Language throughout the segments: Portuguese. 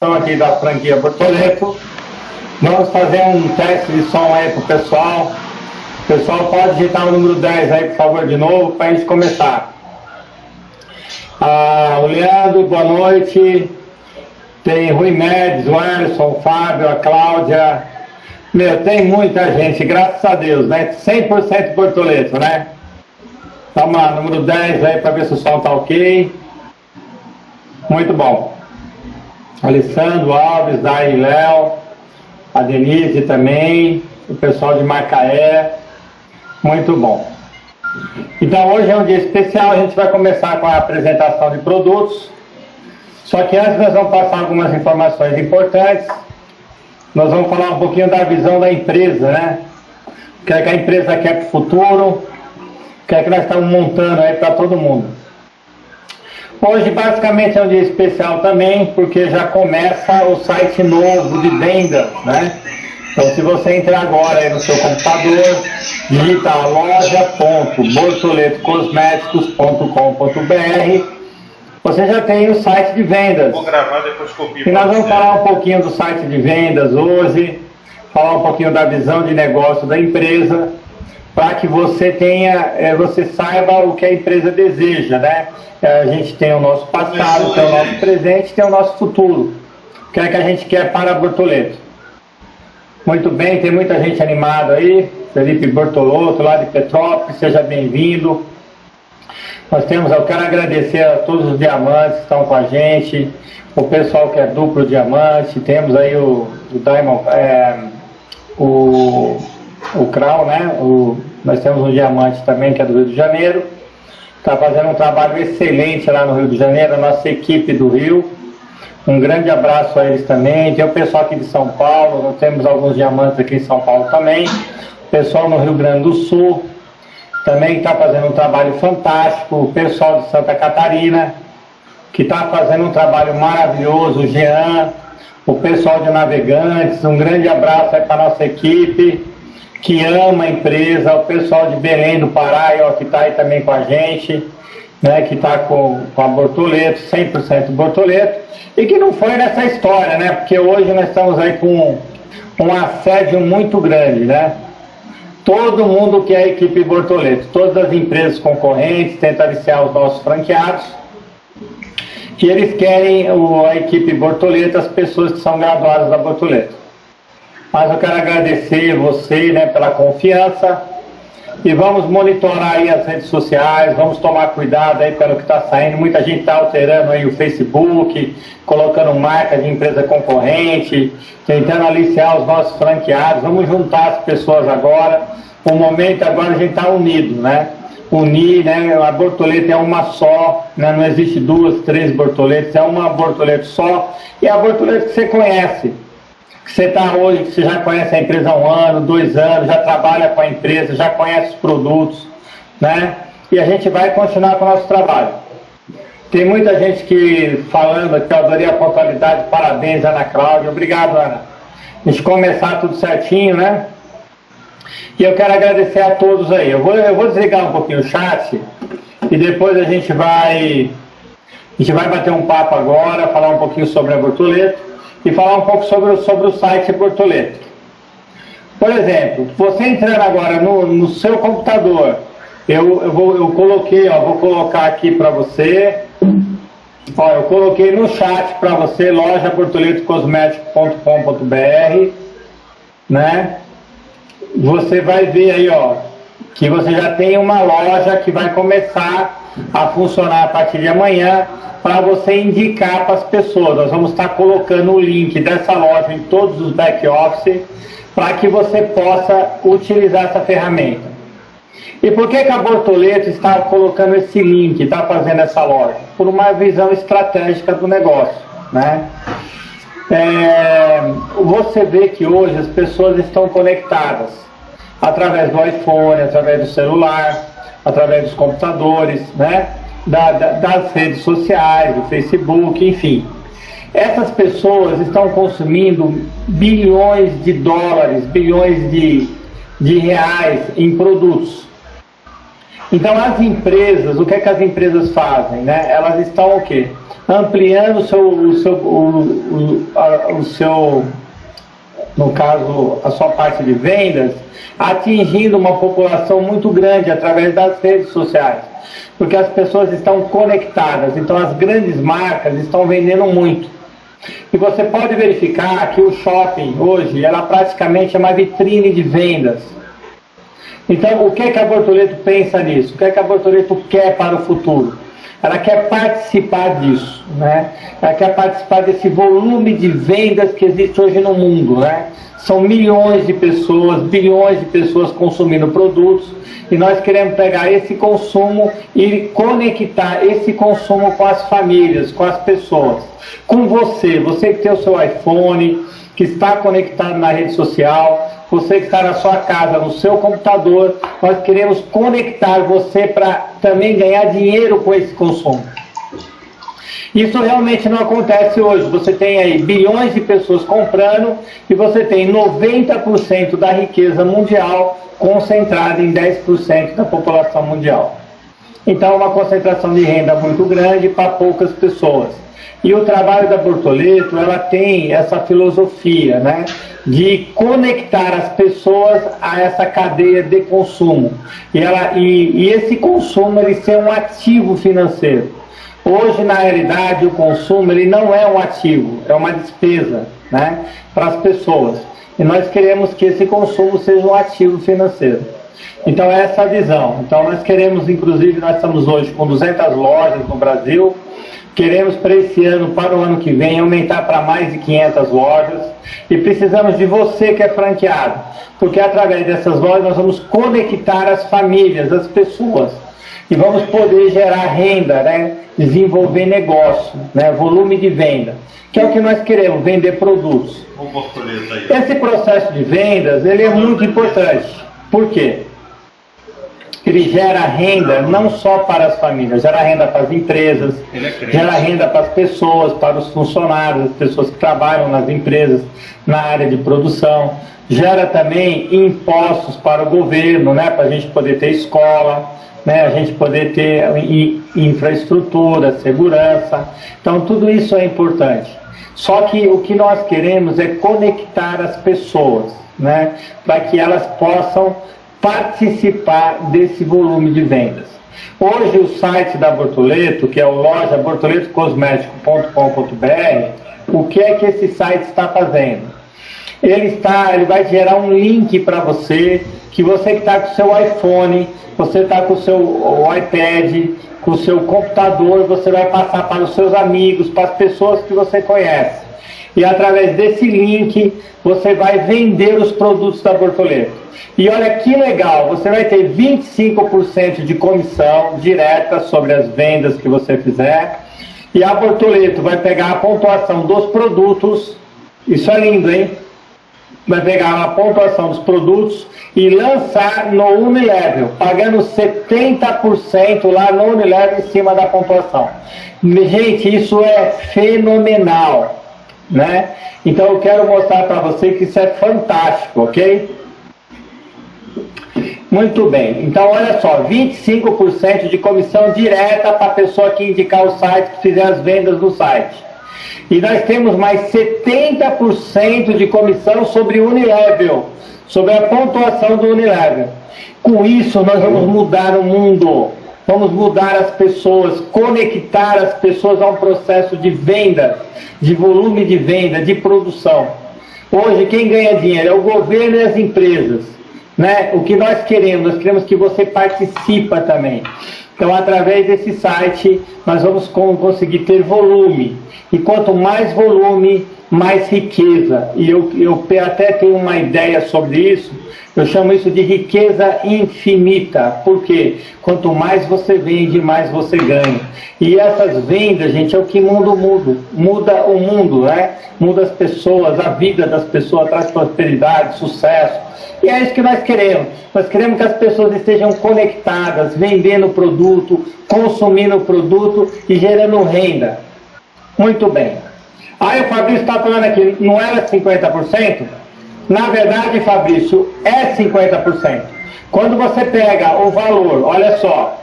aqui da franquia Bortoleto. Vamos fazer um teste de som aí pro pessoal. O pessoal pode digitar o número 10 aí, por favor, de novo, para a gente começar. Ah, o Leandro, boa noite. Tem Rui Mendes, o Anderson, o Fábio, a Cláudia. Meu, tem muita gente, graças a Deus, né? 100% Bortoleto, né? Vamos lá, número 10 aí para ver se o som tá ok. Muito bom. Alessandro Alves, Dai Léo, a Denise também, o pessoal de Macaé. Muito bom. Então hoje é um dia especial, a gente vai começar com a apresentação de produtos. Só que antes nós vamos passar algumas informações importantes. Nós vamos falar um pouquinho da visão da empresa, né? O que, é que a empresa quer para o futuro, o que é que nós estamos montando aí para todo mundo. Hoje basicamente é um dia especial também, porque já começa o site novo de vendas, né? Então se você entrar agora aí no seu computador, digita loja.bortoletocosméticos.com.br, você já tem o site de vendas. Vou gravar depois copio. E nós vamos falar um pouquinho do site de vendas hoje, falar um pouquinho da visão de negócio da empresa, para que você tenha, é, você saiba o que a empresa deseja, né? É, a gente tem o nosso passado, tem o nosso presente, tem o nosso futuro. O que é que a gente quer para Bortoleto? Muito bem, tem muita gente animada aí. Felipe Bortolotto, lá de Petrópolis, seja bem-vindo. Nós temos, eu quero agradecer a todos os diamantes que estão com a gente, o pessoal que é duplo diamante, temos aí o, o Diamond, é, o, o Krau, né? O, nós temos um diamante também que é do Rio de Janeiro está fazendo um trabalho excelente lá no Rio de Janeiro, a nossa equipe do Rio. Um grande abraço a eles também. Tem o pessoal aqui de São Paulo, nós temos alguns diamantes aqui em São Paulo também. O pessoal no Rio Grande do Sul também está fazendo um trabalho fantástico. O pessoal de Santa Catarina, que está fazendo um trabalho maravilhoso. O Jean, o pessoal de Navegantes, um grande abraço para a nossa equipe que ama a empresa, o pessoal de Belém do Pará, que está aí também com a gente, né, que está com, com a Bortoleto, 100% Bortoleto, e que não foi nessa história, né, porque hoje nós estamos aí com um assédio muito grande, né, todo mundo que é a equipe Bortoleto, todas as empresas concorrentes tentam aliciar os nossos franqueados, que eles querem o, a equipe Bortoleto, as pessoas que são graduadas da Bortoleto. Mas eu quero agradecer você né, pela confiança e vamos monitorar aí as redes sociais, vamos tomar cuidado aí pelo que está saindo. Muita gente está alterando aí o Facebook, colocando marca de empresa concorrente, tentando aliciar os nossos franqueados. Vamos juntar as pessoas agora. O momento agora a gente está unido, né? Unir, né? A borboleta é uma só, né? não existe duas, três borboletas, é uma borboleta só. E a borboleta que você conhece você está hoje, você já conhece a empresa há um ano, dois anos, já trabalha com a empresa, já conhece os produtos, né? E a gente vai continuar com o nosso trabalho. Tem muita gente que falando que eu adorei a pontualidade, parabéns, Ana Cláudia. Obrigado, Ana. A gente começar tudo certinho, né? E eu quero agradecer a todos aí. Eu vou, eu vou desligar um pouquinho o chat e depois a gente vai. A gente vai bater um papo agora, falar um pouquinho sobre a Bortoleto e falar um pouco sobre, sobre o site Bortoleto. Por exemplo, você entrando agora no, no seu computador, eu, eu, vou, eu coloquei, ó, vou colocar aqui para você, ó, eu coloquei no chat para você, lojabortoletocosmético.com.br, né? Você vai ver aí, ó, que você já tem uma loja que vai começar a funcionar a partir de amanhã para você indicar para as pessoas. Nós vamos estar colocando o link dessa loja em todos os back-office para que você possa utilizar essa ferramenta. E por que, que a Bortoleto está colocando esse link, está fazendo essa loja? Por uma visão estratégica do negócio. Né? É, você vê que hoje as pessoas estão conectadas através do iPhone, através do celular, através dos computadores, né? da, da, das redes sociais, do Facebook, enfim. Essas pessoas estão consumindo bilhões de dólares, bilhões de, de reais em produtos. Então as empresas, o que é que as empresas fazem? Né? Elas estão o quê? ampliando o seu, o seu, o, o, a, o seu, no caso, a sua parte de vendas, atingindo uma população muito grande através das redes sociais, porque as pessoas estão conectadas, então as grandes marcas estão vendendo muito. E você pode verificar que o shopping hoje, ela praticamente é uma vitrine de vendas. Então, o que, é que a Bortoleto pensa nisso? O que, é que a Bortoleto quer para o futuro? Ela quer participar disso, né? Ela quer participar desse volume de vendas que existe hoje no mundo, né? São milhões de pessoas, bilhões de pessoas consumindo produtos e nós queremos pegar esse consumo e conectar esse consumo com as famílias, com as pessoas, com você, você que tem o seu iPhone, que está conectado na rede social, você que está na sua casa, no seu computador, nós queremos conectar você para também ganhar dinheiro com esse consumo. Isso realmente não acontece hoje. Você tem aí bilhões de pessoas comprando e você tem 90% da riqueza mundial concentrada em 10% da população mundial. Então, uma concentração de renda muito grande para poucas pessoas. E o trabalho da Bortoleto, ela tem essa filosofia, né, de conectar as pessoas a essa cadeia de consumo. E, ela, e, e esse consumo, ele ser um ativo financeiro. Hoje, na realidade, o consumo, ele não é um ativo, é uma despesa, né, para as pessoas. E nós queremos que esse consumo seja um ativo financeiro. Então, é essa a visão. Então, nós queremos, inclusive, nós estamos hoje com 200 lojas no Brasil, Queremos para esse ano, para o ano que vem, aumentar para mais de 500 lojas e precisamos de você que é franqueado, porque através dessas lojas nós vamos conectar as famílias, as pessoas e vamos poder gerar renda, né? desenvolver negócio, né? volume de venda, que é o que nós queremos, vender produtos. Esse processo de vendas ele é muito importante. Por quê? ele gera renda não só para as famílias, gera renda para as empresas, é gera renda para as pessoas, para os funcionários, as pessoas que trabalham nas empresas, na área de produção, gera também impostos para o governo, né, para a gente poder ter escola, né, a gente poder ter infraestrutura, segurança. Então, tudo isso é importante. Só que o que nós queremos é conectar as pessoas, né, para que elas possam participar desse volume de vendas. Hoje o site da Bortoleto, que é o loja bortoletocosmético.com.br, o que é que esse site está fazendo? Ele está, ele vai gerar um link para você, que você que está com o seu iPhone, você está com o seu iPad, com o seu computador, você vai passar para os seus amigos, para as pessoas que você conhece. E através desse link, você vai vender os produtos da Bortoleto. E olha que legal, você vai ter 25% de comissão direta sobre as vendas que você fizer. E a Bortoleto vai pegar a pontuação dos produtos, isso é lindo, hein? Vai pegar a pontuação dos produtos e lançar no Unilevel, pagando 70% lá no Unilevel em cima da pontuação. Gente, isso é fenomenal, né? Então eu quero mostrar para você que isso é fantástico, ok? Muito bem. Então, olha só, 25% de comissão direta para a pessoa que indicar o site, que fizer as vendas do site. E nós temos mais 70% de comissão sobre Unilevel, sobre a pontuação do Unilevel. Com isso, nós vamos mudar o mundo. Vamos mudar as pessoas, conectar as pessoas a um processo de venda, de volume de venda, de produção. Hoje, quem ganha dinheiro é o governo e as empresas. Né? O que nós queremos, nós queremos que você participa também. Então, através desse site, nós vamos conseguir ter volume. E quanto mais volume, mais riqueza. E eu, eu até tenho uma ideia sobre isso. Eu chamo isso de riqueza infinita. Por quê? Quanto mais você vende, mais você ganha. E essas vendas, gente, é o que muda o mundo. Muda o mundo, né? Muda as pessoas, a vida das pessoas, traz prosperidade, sucesso e é isso que nós queremos. Nós queremos que as pessoas estejam conectadas, vendendo produto, consumindo produto e gerando renda. Muito bem. Aí o Fabrício está falando aqui, não era 50%? Na verdade, Fabrício, é 50%. Quando você pega o valor, olha só,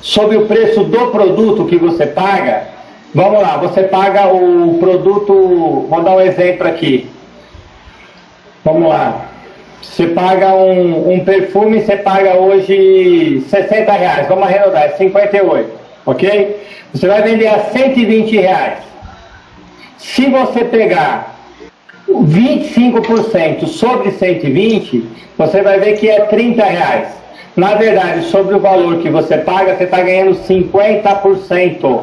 sobre o preço do produto que você paga, Vamos lá, você paga o produto, vou dar um exemplo aqui. Vamos lá. Você paga um, um perfume, você paga hoje 60 reais, vamos arredondar, é 58, ok? Você vai vender a 120 reais. Se você pegar 25% sobre 120, você vai ver que é 30 reais. Na verdade, sobre o valor que você paga, você está ganhando 50%.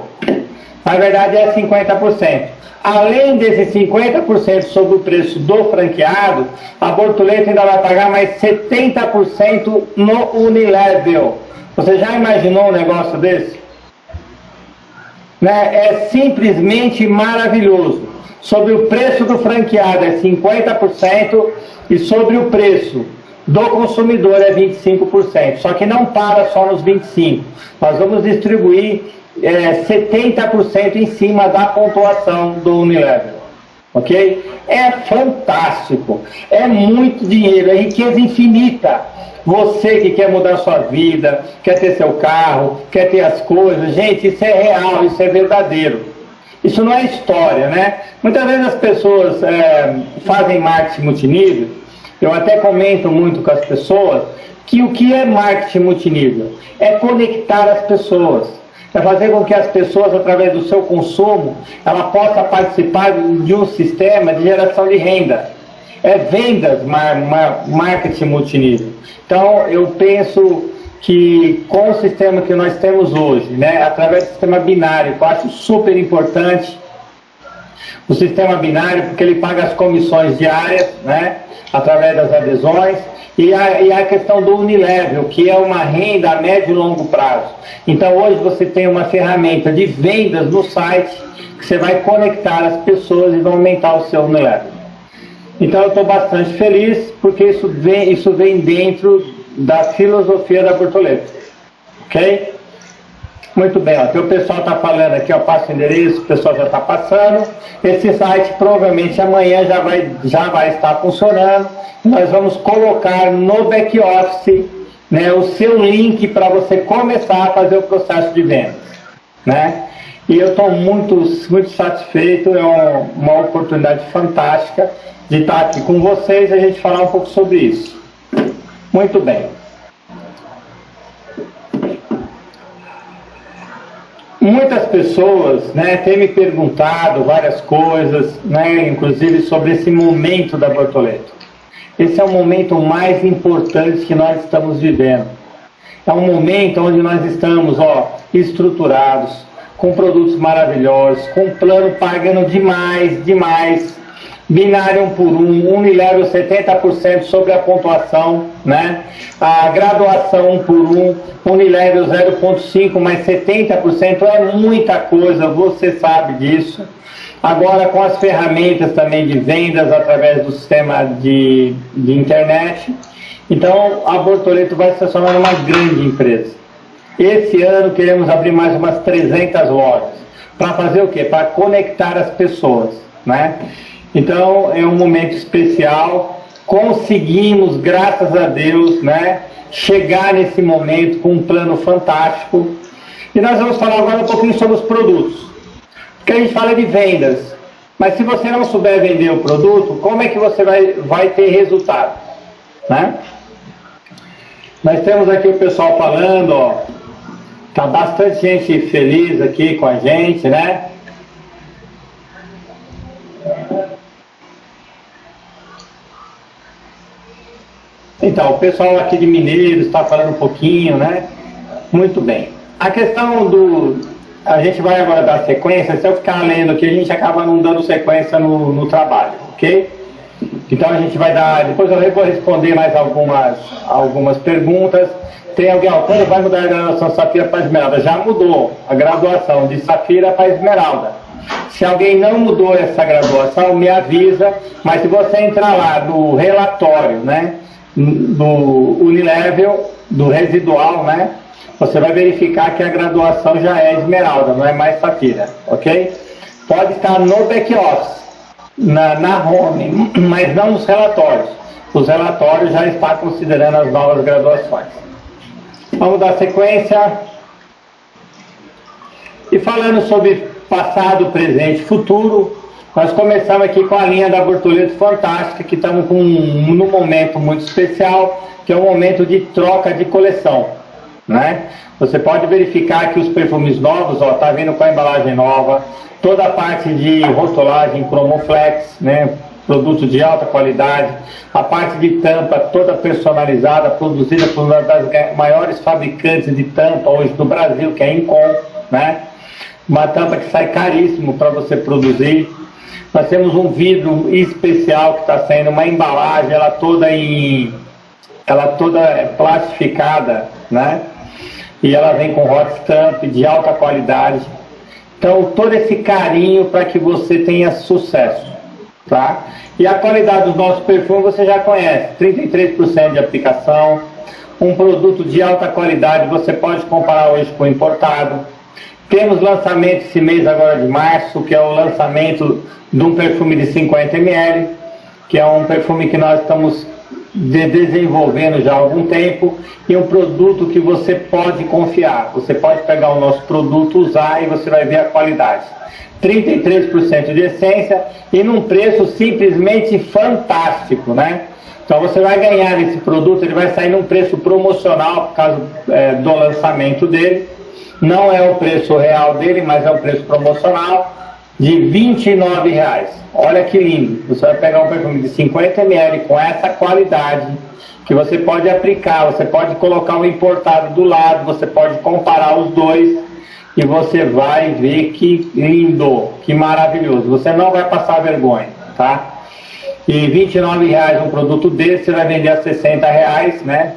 Na verdade, é 50%. Além desses 50% sobre o preço do franqueado, a Bortoleto ainda vai pagar mais 70% no Unilevel. Você já imaginou um negócio desse? Né? É simplesmente maravilhoso. Sobre o preço do franqueado é 50% e sobre o preço do consumidor é 25%. Só que não para só nos 25%. Nós vamos distribuir é, 70% em cima da pontuação do Unilever. Ok? É fantástico. É muito dinheiro, é riqueza infinita. Você que quer mudar sua vida, quer ter seu carro, quer ter as coisas, gente, isso é real, isso é verdadeiro. Isso não é história, né? Muitas vezes as pessoas é, fazem marketing multinível, eu até comento muito com as pessoas que o que é marketing multinível? É conectar as pessoas é fazer com que as pessoas, através do seu consumo, ela possa participar de um sistema de geração de renda. É vendas, mar, mar, marketing multinível. Então, eu penso que com o sistema que nós temos hoje, né, através do sistema binário, que eu acho super importante, o sistema binário, porque ele paga as comissões diárias, né, através das adesões, e a, e a questão do Unilevel, que é uma renda a médio e longo prazo. Então hoje você tem uma ferramenta de vendas no site que você vai conectar as pessoas e vai aumentar o seu Unilevel. Então eu estou bastante feliz porque isso vem, isso vem dentro da filosofia da Bortoleto. Ok? Muito bem, ó, o pessoal está falando aqui, ó, passa o endereço, o pessoal já está passando. Esse site provavelmente amanhã já vai, já vai estar funcionando. Nós vamos colocar no back-office né, o seu link para você começar a fazer o processo de vendas. Né? E eu estou muito, muito satisfeito, é uma oportunidade fantástica de estar aqui com vocês e a gente falar um pouco sobre isso. Muito bem. Muitas pessoas né, têm me perguntado várias coisas, né, inclusive sobre esse momento da Bortoleto. Esse é o momento mais importante que nós estamos vivendo. É um momento onde nós estamos ó, estruturados, com produtos maravilhosos, com plano pagando demais, demais, binário 1 por 1, Unilevel 70% sobre a pontuação, né? A graduação 1 por 1, Unilevel 0.5 mais 70% é muita coisa, você sabe disso. Agora com as ferramentas também de vendas através do sistema de, de internet. Então a Bortoleto vai se transformar numa grande empresa. Esse ano queremos abrir mais umas 300 lojas. Para fazer o quê? Para conectar as pessoas, né? Então é um momento especial. Conseguimos, graças a Deus, né, chegar nesse momento com um plano fantástico. E nós vamos falar agora um pouquinho sobre os produtos. Porque a gente fala de vendas. Mas se você não souber vender o produto, como é que você vai, vai ter resultado? Né? Nós temos aqui o pessoal falando, ó, tá bastante gente feliz aqui com a gente, né? Então, o pessoal aqui de Mineiros está falando um pouquinho, né? Muito bem. A questão do... A gente vai agora dar sequência, se eu ficar lendo aqui, a gente acaba não dando sequência no, no trabalho, ok? Então a gente vai dar... Depois eu vou responder mais algumas, algumas perguntas. Tem alguém, ó, quando vai mudar a graduação Safira para Esmeralda? Já mudou a graduação de Safira para Esmeralda. Se alguém não mudou essa graduação, me avisa, mas se você entrar lá no relatório, né? Do Unilevel, do residual, né? Você vai verificar que a graduação já é esmeralda, não é mais safira, ok? Pode estar no back-office, na, na home, mas não nos relatórios. Os relatórios já estão considerando as novas graduações. Vamos dar sequência. E falando sobre passado, presente, futuro. Nós começamos aqui com a linha da Bortoleto Fantástica, que estamos com um, num momento muito especial, que é um momento de troca de coleção. Né? Você pode verificar que os perfumes novos, ó, tá vindo com a embalagem nova, toda a parte de rotulagem Chromoflex, né? produto de alta qualidade, a parte de tampa toda personalizada, produzida por uma das maiores fabricantes de tampa hoje do Brasil, que é a Incom, né? Uma tampa que sai caríssimo para você produzir. Nós temos um vidro especial que está saindo, uma embalagem, ela toda em, ela toda plastificada, né? E ela vem com hot stamp de alta qualidade. Então, todo esse carinho para que você tenha sucesso, tá? E a qualidade dos nossos perfumes você já conhece, 33% de aplicação, um produto de alta qualidade, você pode comparar hoje com o importado. Temos lançamento esse mês agora de março, que é o lançamento de um perfume de 50 ml, que é um perfume que nós estamos de desenvolvendo já há algum tempo e um produto que você pode confiar. Você pode pegar o nosso produto, usar e você vai ver a qualidade. 33% de essência e num preço simplesmente fantástico, né? Então você vai ganhar esse produto, ele vai sair num preço promocional por causa é, do lançamento dele. Não é o preço real dele, mas é o preço promocional de R$ reais. Olha que lindo! Você vai pegar um perfume de 50 ml com essa qualidade que você pode aplicar, você pode colocar o importado do lado, você pode comparar os dois e você vai ver que lindo, que maravilhoso. Você não vai passar vergonha, tá? E 29 reais um produto desse, você vai vender a 60 reais, né?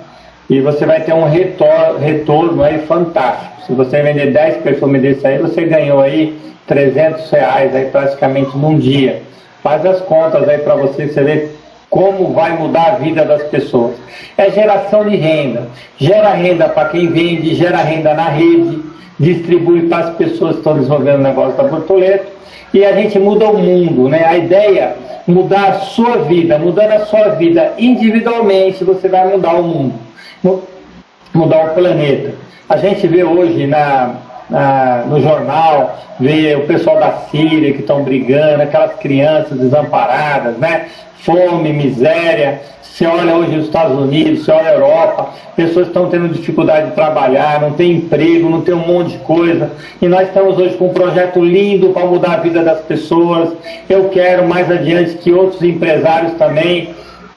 E você vai ter um retorno, retorno aí fantástico. Se você vender 10 perfumes desse aí, você ganhou aí 300 reais aí praticamente num dia. Faz as contas aí para você, você ver como vai mudar a vida das pessoas. É geração de renda. Gera renda para quem vende, gera renda na rede, distribui para as pessoas que estão desenvolvendo o negócio da Bortoleto e a gente muda o mundo, né? A ideia mudar a sua vida, mudando a sua vida individualmente, você vai mudar o mundo, mudar o planeta. A gente vê hoje na, na no jornal, vê o pessoal da Síria que estão brigando, aquelas crianças desamparadas, né? Fome, miséria, você olha hoje os Estados Unidos, você olha a Europa, pessoas estão tendo dificuldade de trabalhar, não tem emprego, não tem um monte de coisa. E nós estamos hoje com um projeto lindo para mudar a vida das pessoas. Eu quero mais adiante que outros empresários também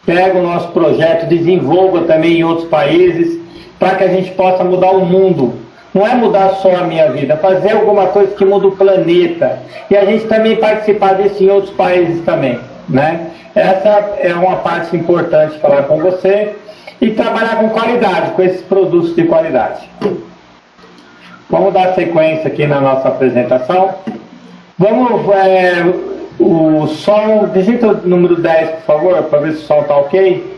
peguem o nosso projeto, desenvolvam também em outros países, para que a gente possa mudar o mundo. Não é mudar só a minha vida, fazer alguma coisa que muda o planeta. E a gente também participar disso em outros países também. Né? Essa é uma parte importante falar com você e trabalhar com qualidade, com esses produtos de qualidade. Vamos dar sequência aqui na nossa apresentação. Vamos, é, o som, digita o número 10, por favor, para ver se o som está ok.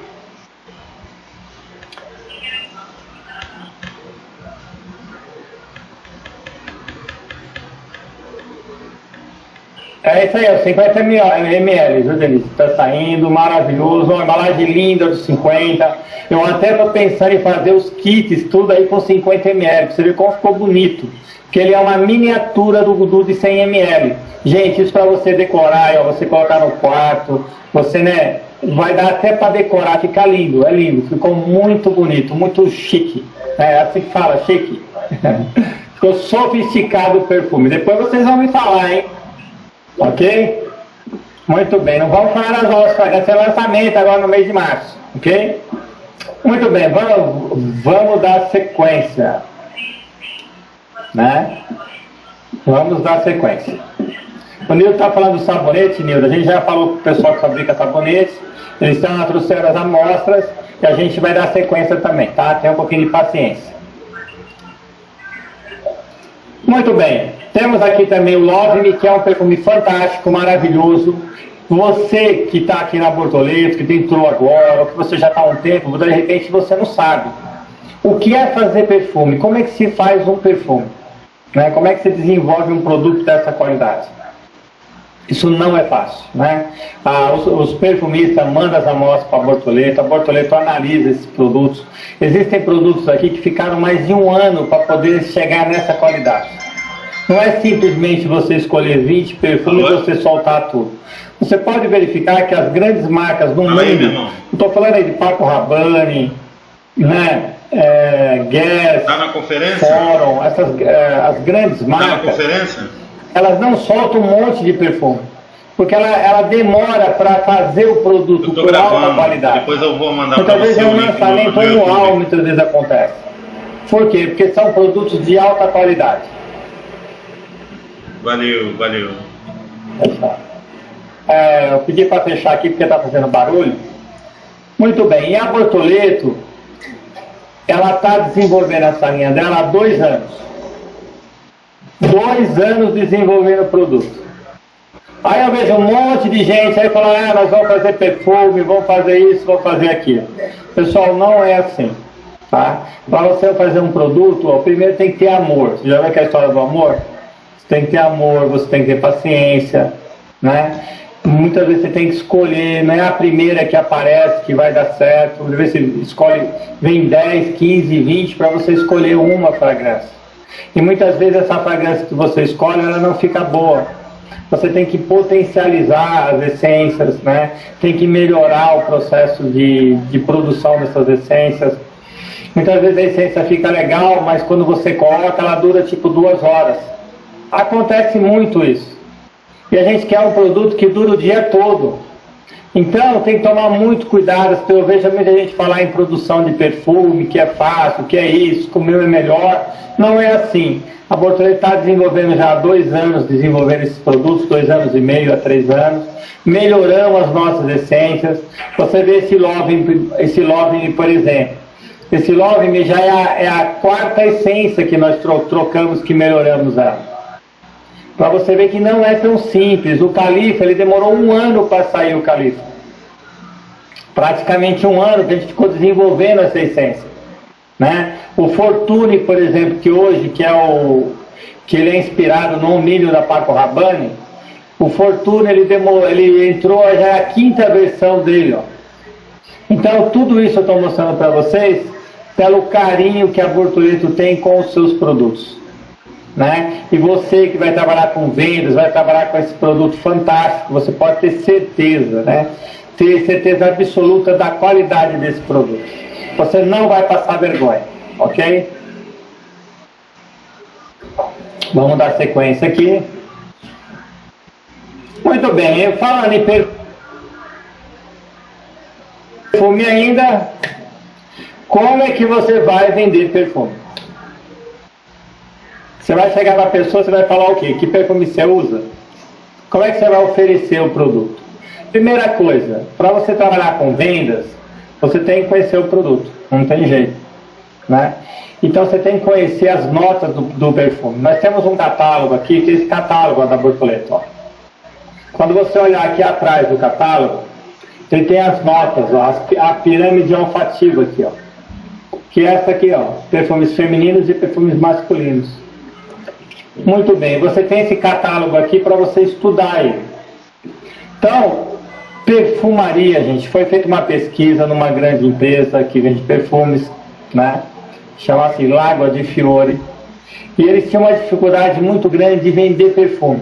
É isso aí, 50 ml, viu, Denise? Tá saindo, maravilhoso, uma embalagem linda de 50. Eu até tô pensando em fazer os kits, tudo aí com 50 ml, pra você ver como ficou bonito. Porque ele é uma miniatura do Gudu de 100 ml. Gente, isso para você decorar, ó, você colocar no quarto, você, né, vai dar até para decorar, fica lindo, é lindo. Ficou muito bonito, muito chique. É assim que fala, chique. ficou sofisticado o perfume. Depois vocês vão me falar, hein? Ok? Muito bem, não vamos falar das nossas, vai ser lançamento agora no mês de março, ok? Muito bem, vamos, vamos dar sequência. Né? Vamos dar sequência. O Nildo está falando do sabonete, Nildo. A gente já falou com o pessoal que fabrica sabonete. Eles estão trouxeram as amostras e a gente vai dar sequência também, tá? Tenha um pouquinho de paciência. Muito bem. Temos aqui também o Love Me, que é um perfume fantástico, maravilhoso. Você que está aqui na Bortoleto, que entrou agora, ou que você já está há um tempo, de repente você não sabe. O que é fazer perfume? Como é que se faz um perfume? Né? Como é que se desenvolve um produto dessa qualidade? Isso não é fácil, né? Ah, os, os, perfumistas mandam as amostras para a Bortoleto, a Bortoleto analisa esses produtos. Existem produtos aqui que ficaram mais de um ano para poder chegar nessa qualidade. Não é simplesmente você escolher 20 perfumes e você soltar tudo. Você pode verificar que as grandes marcas no mundo, não estou falando aí de Paco Rabanne, né, é, Guess, tá na conferência? Fórum, essas, é, as grandes marcas, tá na conferência? elas não soltam um monte de perfume. Porque ela, ela demora para fazer o produto com alta qualidade. Depois eu vou mandar Muitas vezes é um lançamento anual, muitas vezes acontece. Por quê? Porque são produtos de alta qualidade. Valeu, valeu. É, eu pedi para fechar aqui porque está fazendo barulho. Muito bem, e a Bortoleto, ela está desenvolvendo essa linha dela há dois anos. Dois anos desenvolvendo o produto. Aí eu vejo um monte de gente aí falando, ah, nós vamos fazer perfume, vamos fazer isso, vamos fazer aquilo. Pessoal, não é assim. Tá? Para você fazer um produto, ó, primeiro tem que ter amor. Você já viu aquela história do amor? Tem que ter amor, você tem que ter paciência, né? Muitas vezes você tem que escolher, não é a primeira que aparece que vai dar certo. Às vezes você escolhe, vem 10, 15, 20 para você escolher uma fragrância. E muitas vezes essa fragrância que você escolhe, ela não fica boa você tem que potencializar as essências, né? tem que melhorar o processo de, de produção dessas essências. Muitas vezes a essência fica legal, mas quando você coloca, ela dura tipo duas horas. Acontece muito isso. E a gente quer um produto que dura o dia todo. Então tem que tomar muito cuidado. Eu vejo muita gente falar em produção de perfume, que é fácil, que é isso, que o meu é melhor. Não é assim. A Bortolete está desenvolvendo já há dois anos, desenvolvendo esses produtos, dois anos e meio a três anos. Melhoramos as nossas essências. Você vê esse Love, esse Love por exemplo. Esse Love já é a, é a quarta essência que nós trocamos, que melhoramos ela para você ver que não é tão simples. O califa, ele demorou um ano para sair o califa. Praticamente um ano que a gente ficou desenvolvendo essa essência. Né? O Fortune, por exemplo, que hoje, que é o que ele é inspirado no milho da Paco Rabanne, o Fortune ele, demorou, ele entrou já a quinta versão dele. Ó. Então tudo isso eu estou mostrando para vocês pelo carinho que a Bortoleto tem com os seus produtos. Né? E você que vai trabalhar com vendas, vai trabalhar com esse produto fantástico, você pode ter certeza, né? ter certeza absoluta da qualidade desse produto. Você não vai passar vergonha, ok? Vamos dar sequência aqui. Muito bem, eu falando em perfume ainda, como é que você vai vender perfume? Você vai chegar na pessoa, você vai falar o quê? Que perfume você usa? Como é que você vai oferecer o produto? Primeira coisa, para você trabalhar com vendas, você tem que conhecer o produto, não tem jeito. Né? Então você tem que conhecer as notas do, do perfume. Nós temos um catálogo aqui, que é esse catálogo da Bortoleto. Ó. Quando você olhar aqui atrás do catálogo, ele tem as notas, ó, a pirâmide olfativa aqui, ó. Que é essa aqui, ó, perfumes femininos e perfumes masculinos. Muito bem, você tem esse catálogo aqui para você estudar ele. Então, perfumaria, gente, foi feita uma pesquisa numa grande empresa que vende perfumes, né? Chama-se Lagoa de Fiore. E eles tinham uma dificuldade muito grande de vender perfume.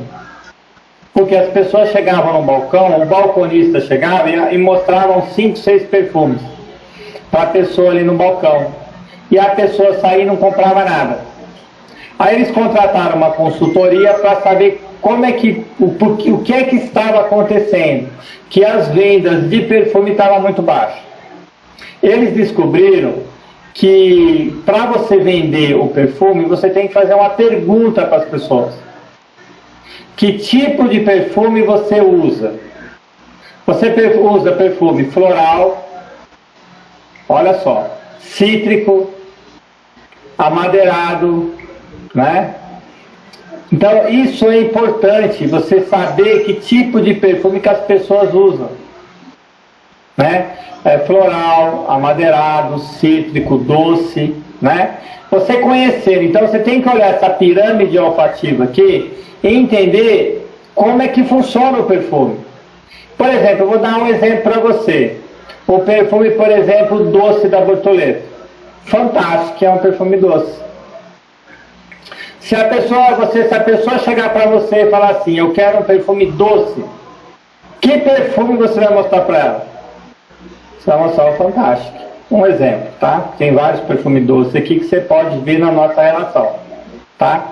Porque as pessoas chegavam no balcão, o balconista chegava e, e mostravam cinco, seis perfumes para a pessoa ali no balcão. E a pessoa saía e não comprava nada. Aí eles contrataram uma consultoria para saber como é que o, o que é que estava acontecendo, que as vendas de perfume estavam muito baixas. Eles descobriram que para você vender o perfume, você tem que fazer uma pergunta para as pessoas. Que tipo de perfume você usa? Você usa perfume floral, olha só, cítrico, amadeirado, né? Então isso é importante, você saber que tipo de perfume que as pessoas usam. Né? É floral, amadeirado, cítrico, doce, né? Você conhecer, então você tem que olhar essa pirâmide olfativa aqui e entender como é que funciona o perfume. Por exemplo, eu vou dar um exemplo para você. O perfume, por exemplo, doce da Bortoleto. Fantástico, é um perfume doce. Se a pessoa, você, se a pessoa chegar para você e falar assim, eu quero um perfume doce, que perfume você vai mostrar para ela? Você vai mostrar o Fantástico. Um exemplo, tá? Tem vários perfumes doces aqui que você pode ver na nossa relação, tá?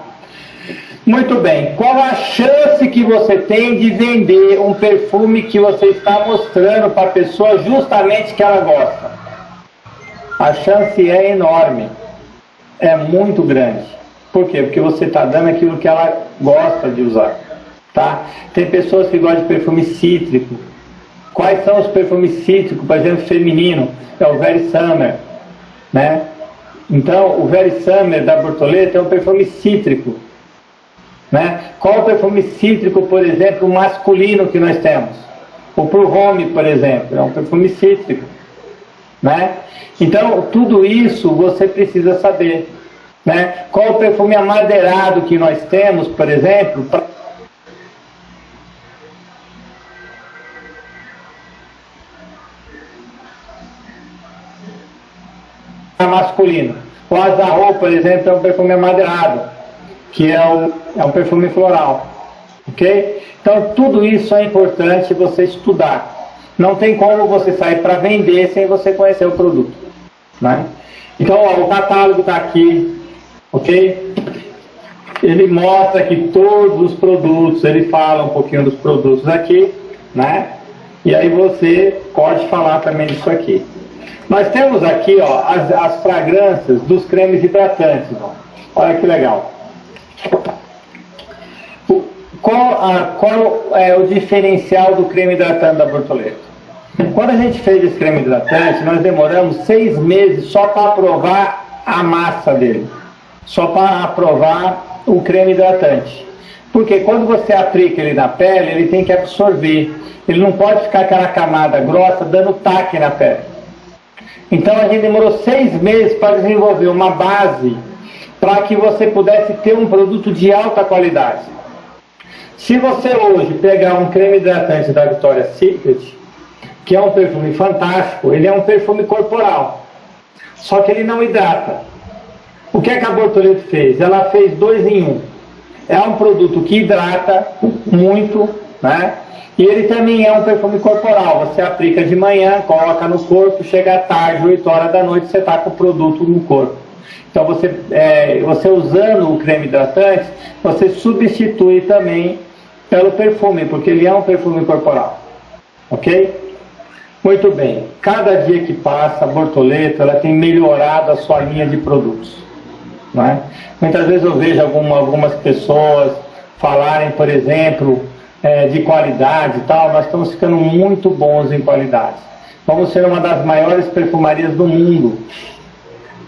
Muito bem. Qual a chance que você tem de vender um perfume que você está mostrando para a pessoa justamente que ela gosta? A chance é enorme. É muito grande. Por quê? Porque você está dando aquilo que ela gosta de usar. Tá? Tem pessoas que gostam de perfume cítrico. Quais são os perfumes cítricos, por exemplo, feminino? É o Very Summer. Né? Então, o Very Summer da Bortoleta é um perfume cítrico. Né? Qual o perfume cítrico, por exemplo, masculino que nós temos? O Pro Home, por exemplo, é um perfume cítrico. Né? Então, tudo isso você precisa saber. Né? Qual o perfume amadeirado que nós temos, por exemplo, masculino. O azarro, por exemplo, é um perfume amadeirado que é um, é um perfume floral. Ok? Então, tudo isso é importante você estudar. Não tem como você sair para vender sem você conhecer o produto. Né? Então, ó, o catálogo está aqui, ok? Ele mostra aqui todos os produtos, ele fala um pouquinho dos produtos aqui, né? E aí você pode falar também disso aqui. Nós temos aqui ó, as, as fragrâncias dos cremes hidratantes. Ó. Olha que legal. Qual, a, qual é o diferencial do creme hidratante da Bortoleto? Quando a gente fez esse creme hidratante, nós demoramos seis meses só para aprovar a massa dele, só para aprovar o creme hidratante. Porque quando você aplica ele na pele, ele tem que absorver. Ele não pode ficar aquela camada grossa dando taque na pele. Então a gente demorou seis meses para desenvolver uma base para que você pudesse ter um produto de alta qualidade. Se você hoje pegar um creme hidratante da Victoria's Secret, que é um perfume fantástico, ele é um perfume corporal, só que ele não hidrata. O que, é que a Bortoleto fez? Ela fez dois em um. É um produto que hidrata muito, né? E ele também é um perfume corporal. Você aplica de manhã, coloca no corpo, chega à tarde, 8 horas da noite, você está com o produto no corpo. Então você, é, você usando o creme hidratante, você substitui também pelo perfume, porque ele é um perfume corporal. Ok? Muito bem. Cada dia que passa, a Bortoleto ela tem melhorado a sua linha de produtos. Não é? Muitas vezes eu vejo alguma, algumas pessoas falarem, por exemplo, é, de qualidade e tal. Nós estamos ficando muito bons em qualidade. Vamos ser uma das maiores perfumarias do mundo.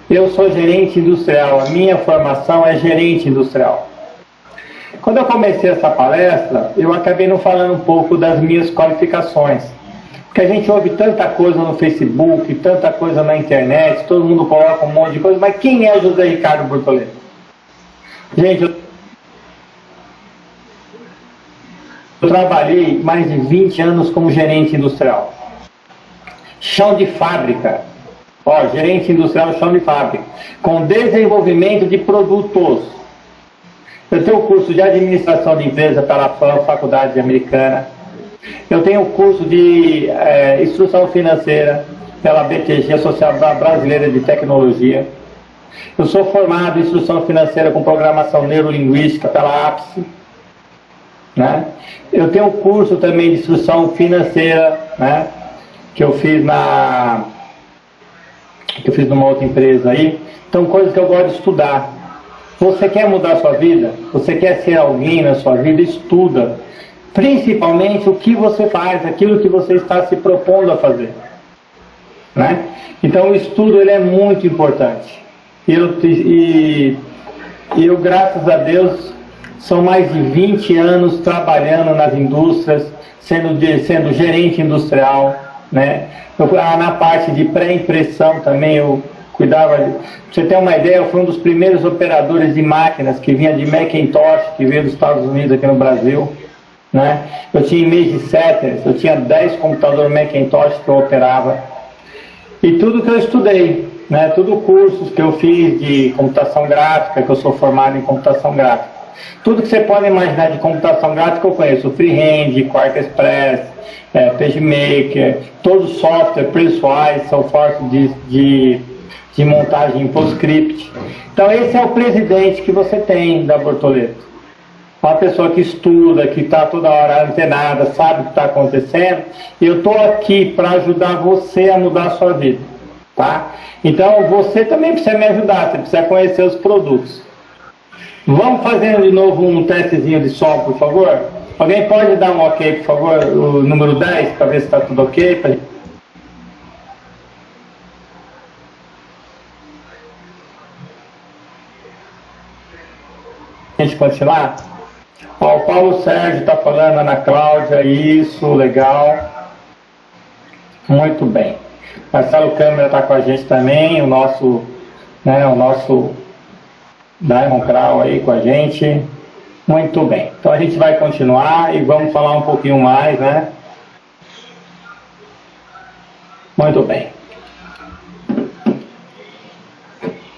Eu sou gerente industrial, a minha formação é gerente industrial. Quando eu comecei essa palestra, eu acabei não falando um pouco das minhas qualificações. Porque a gente ouve tanta coisa no Facebook, tanta coisa na internet, todo mundo coloca um monte de coisa, mas quem é José Ricardo Bortoleto? Gente, eu trabalhei mais de 20 anos como gerente industrial. Chão de fábrica, Ó, gerente industrial chão de fábrica, com desenvolvimento de produtos. Eu tenho o curso de administração de empresa pela FAM, Faculdade Americana. Eu tenho o curso de é, instrução financeira pela BTG, Associação Brasileira de Tecnologia. Eu sou formado em instrução financeira com programação neurolinguística pela APSE. Né? Eu tenho o curso também de instrução financeira, né? que eu fiz na que eu fiz numa outra empresa aí. Então, coisas que eu gosto de estudar. Você quer mudar a sua vida? Você quer ser alguém na sua vida? Estuda. Principalmente o que você faz, aquilo que você está se propondo a fazer. Né? Então, o estudo ele é muito importante. Eu, e, eu, graças a Deus, são mais de 20 anos trabalhando nas indústrias, sendo, sendo gerente industrial, né? Eu, ah, na parte de pré-impressão também eu cuidava. De, pra você ter uma ideia, eu fui um dos primeiros operadores de máquinas que vinha de Macintosh, que veio dos Estados Unidos aqui no Brasil. Né? Eu tinha Image Setters, eu tinha 10 computadores Macintosh que eu operava. e tudo que eu estudei, né? Tudo cursos que eu fiz de computação gráfica, que eu sou formado em computação gráfica. Tudo que você pode imaginar de computação gráfica eu conheço, Freehand, Quark Express, é, PageMaker, os softwares pessoais, software de, de, de montagem em PostScript. Então esse é o presidente que você tem da Bortoleto uma pessoa que estuda, que está toda hora antenada, sabe o que está acontecendo, eu estou aqui para ajudar você a mudar a sua vida, tá? Então você também precisa me ajudar, você precisa conhecer os produtos. Vamos fazendo de novo um testezinho de som, por favor? Alguém pode dar um ok, por favor, o número 10, para ver se está tudo ok? Pra... A gente continuar? Ó, o Paulo Sérgio está falando, Ana Cláudia, isso, legal. Muito bem. Marcelo Câmara está com a gente também, o nosso, né, o nosso Diamond Crow aí com a gente. Muito bem. Então a gente vai continuar e vamos falar um pouquinho mais, né? Muito bem.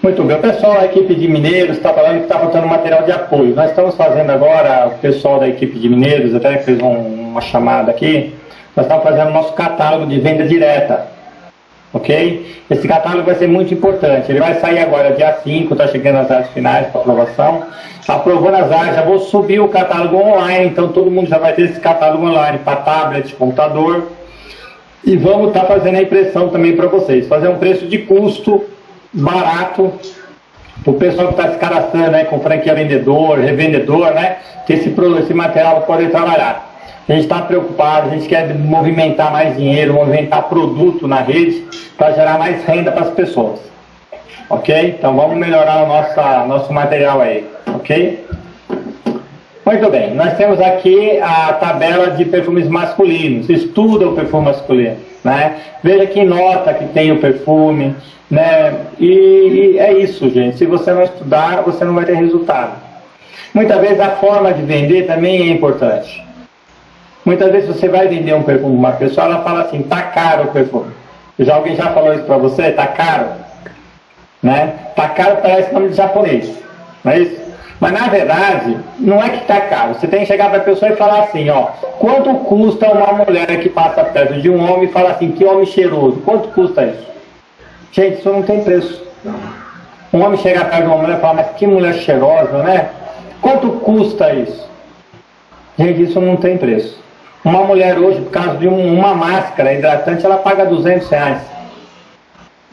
Muito bem. O pessoal, a equipe de Mineiros está falando que está faltando material de apoio. Nós estamos fazendo agora, o pessoal da equipe de Mineiros até fez um, uma chamada aqui, nós estamos fazendo nosso catálogo de venda direta. Ok? Esse catálogo vai ser muito importante. Ele vai sair agora dia 5, está chegando as áreas finais para aprovação. Aprovando as áreas, já vou subir o catálogo online, então todo mundo já vai ter esse catálogo online para tablet, computador. E vamos estar tá fazendo a impressão também para vocês. Fazer um preço de custo barato o pessoal que está se cadastrando né, com franquia vendedor, revendedor, né, que esse, esse material pode trabalhar. A gente está preocupado, a gente quer movimentar mais dinheiro, movimentar produto na rede para gerar mais renda para as pessoas. Ok? Então vamos melhorar o nosso, nosso material aí. Ok? Muito bem, nós temos aqui a tabela de perfumes masculinos. Estuda o perfume masculino. Né? Veja que nota que tem o perfume, né? E, e, é isso, gente. Se você não estudar, você não vai ter resultado. Muitas vezes a forma de vender também é importante. Muitas vezes você vai vender um perfume para uma pessoa, ela fala assim, tá caro o perfume. Já alguém já falou isso para você? Tá caro? Né? Tá caro parece nome de japonês, não é isso? Mas na verdade, não é que tá caro. Você tem que chegar para a pessoa e falar assim, ó, quanto custa uma mulher que passa perto de um homem e fala assim, que homem cheiroso? Quanto custa isso? Gente, isso não tem preço. Um homem chega perto de uma mulher e fala, mas que mulher cheirosa, né? Quanto custa isso? Gente, isso não tem preço. Uma mulher hoje, por causa de um, uma máscara hidratante, ela paga 200 reais.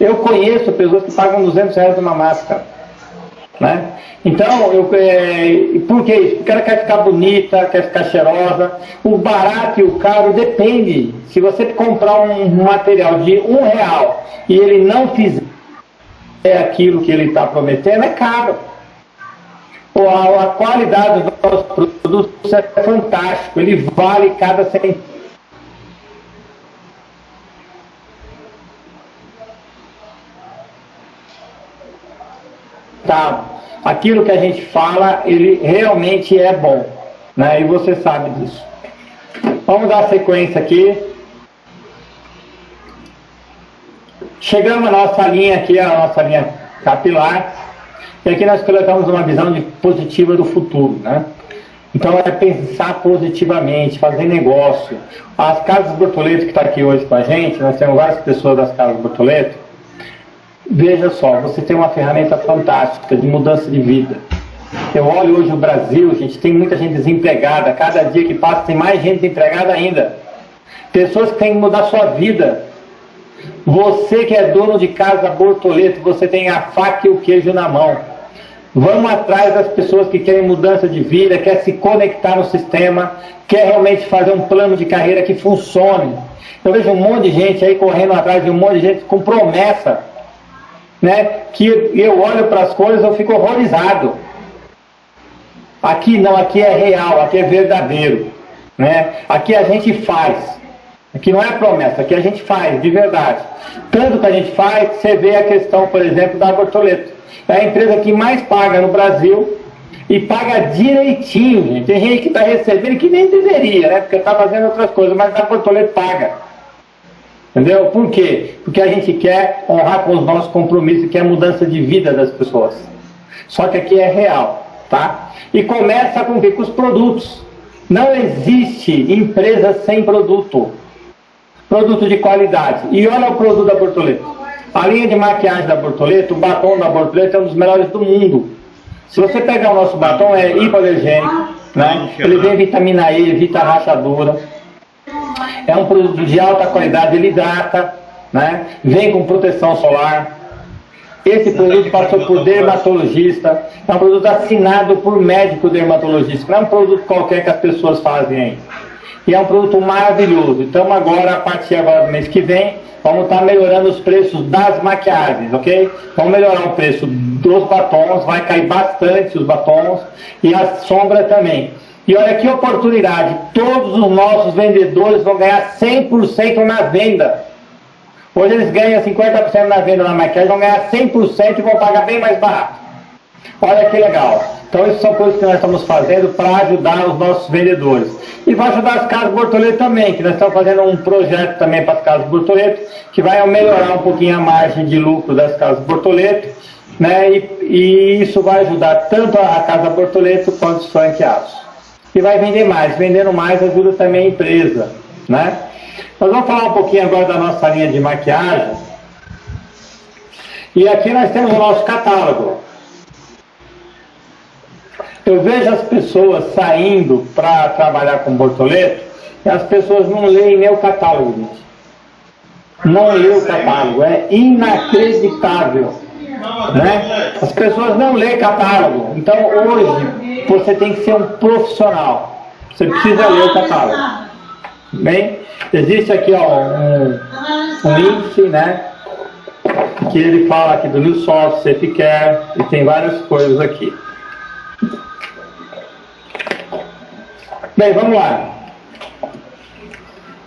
Eu conheço pessoas que pagam 200 reais numa máscara. Né? Então, eu, é, por que isso? Porque ela quer ficar bonita, quer ficar cheirosa. O barato e o caro depende. Se você comprar um material de um real e ele não fizer aquilo que ele está prometendo, é caro. A, a qualidade dos nossos produtos é fantástico, ele vale cada centavo. Aquilo que a gente fala, ele realmente é bom, né? E você sabe disso. Vamos dar sequência aqui. Chegamos à nossa linha aqui, a nossa linha capilar, e aqui nós colocamos uma visão de positiva do futuro, né? Então é pensar positivamente, fazer negócio. As Casas Bortoleto que está aqui hoje com a gente, nós temos várias pessoas das Casas Bortoleto, Veja só, você tem uma ferramenta fantástica de mudança de vida. Eu olho hoje o Brasil, gente, tem muita gente desempregada. Cada dia que passa tem mais gente desempregada ainda. Pessoas que têm que mudar sua vida. Você que é dono de casa Bortoleto, você tem a faca e o queijo na mão. Vamos atrás das pessoas que querem mudança de vida, quer se conectar no sistema, quer realmente fazer um plano de carreira que funcione. Eu vejo um monte de gente aí correndo atrás de um monte de gente com promessa né, que eu olho para as coisas eu fico horrorizado. Aqui não, aqui é real, aqui é verdadeiro. Né? Aqui a gente faz. Aqui não é promessa, aqui a gente faz, de verdade. Tanto que a gente faz, você vê a questão, por exemplo, da Bortoleto. É a empresa que mais paga no Brasil e paga direitinho, gente. Tem gente que está recebendo que nem deveria, né? Porque está fazendo outras coisas, mas a Bortoleto paga. Entendeu? Por quê? Porque a gente quer honrar com os nossos compromissos, que a mudança de vida das pessoas. Só que aqui é real, tá? E começa com? Com os produtos. Não existe empresa sem produto. Produto de qualidade. E olha o produto da Bortoleto. A linha de maquiagem da Bortoleto, o batom da Bortoleto é um dos melhores do mundo. Se você pegar o nosso batom, é hipoalergênico, né? Ele vem vitamina E, evita rachadura é um produto de alta qualidade, ele hidrata, né? vem com proteção solar. Esse produto passou por dermatologista, é um produto assinado por médico dermatologista, não é um produto qualquer que as pessoas fazem aí. E é um produto maravilhoso. Então agora, a partir agora do mês que vem, vamos estar melhorando os preços das maquiagens, ok? Vamos melhorar o preço dos batons, vai cair bastante os batons e a sombra também. E olha que oportunidade, todos os nossos vendedores vão ganhar 100% na venda. Hoje eles ganham 50% na venda na maquiagem, vão ganhar 100% e vão pagar bem mais barato. Olha que legal. Então isso são coisas que nós estamos fazendo para ajudar os nossos vendedores. E vai ajudar as casas Bortoleto também, que nós estamos fazendo um projeto também para as casas Bortoleto, que vai melhorar um pouquinho a margem de lucro das casas Bortoleto, né? E, e isso vai ajudar tanto a casa Bortoleto quanto os franqueados e vai vender mais. Vendendo mais ajuda também a empresa, né? Nós vamos falar um pouquinho agora da nossa linha de maquiagem. E aqui nós temos o nosso catálogo. Eu vejo as pessoas saindo para trabalhar com bortoleto e as pessoas não leem nem o catálogo, gente. Não lê o catálogo, é inacreditável. Né? As pessoas não lêem catálogo. Então hoje você tem que ser um profissional. Você precisa ler o catálogo. Bem, existe aqui ó, um, um índice, né? Que ele fala aqui do New Soft, Safecare, e tem várias coisas aqui. Bem, vamos lá.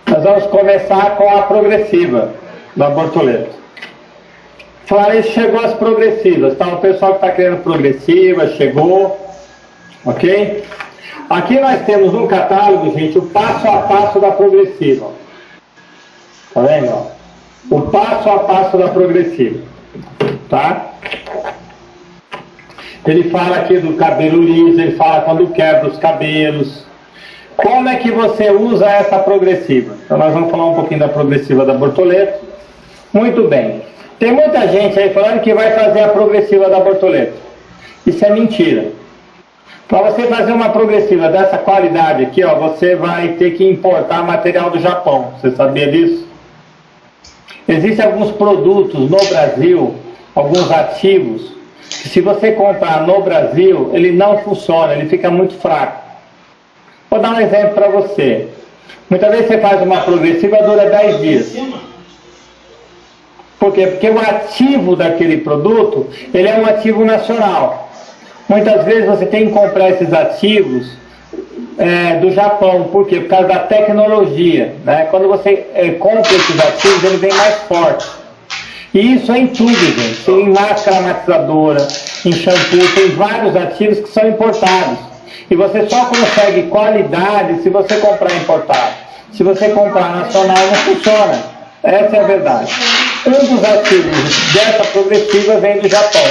Nós vamos começar com a progressiva da Bortoleto. Falei, chegou as progressivas, tá? O pessoal que está querendo progressiva, chegou, ok? Aqui nós temos no catálogo, gente, o passo a passo da progressiva. Tá vendo? O passo a passo da progressiva, tá? Ele fala aqui do cabelo liso, ele fala quando quebra os cabelos. Como é que você usa essa progressiva? Então nós vamos falar um pouquinho da progressiva da Bortoleto. Muito bem. Tem muita gente aí falando que vai fazer a progressiva da Bortoleto. Isso é mentira. Para você fazer uma progressiva dessa qualidade aqui, ó, você vai ter que importar material do Japão. Você sabia disso? Existem alguns produtos no Brasil, alguns ativos, que se você comprar no Brasil, ele não funciona, ele fica muito fraco. Vou dar um exemplo para você. Muitas vezes você faz uma progressiva, dura 10 dias. Por quê? Porque o ativo daquele produto, ele é um ativo nacional. Muitas vezes você tem que comprar esses ativos é, do Japão. Por quê? Por causa da tecnologia. Né? Quando você é, compra esses ativos, ele vem mais forte. E isso é em tudo, gente. Em máscara matizadora, em shampoo, tem vários ativos que são importados. E você só consegue qualidade se você comprar importado. Se você comprar nacional, não funciona. Essa é a verdade. Um dos ativos dessa progressiva vem do Japão,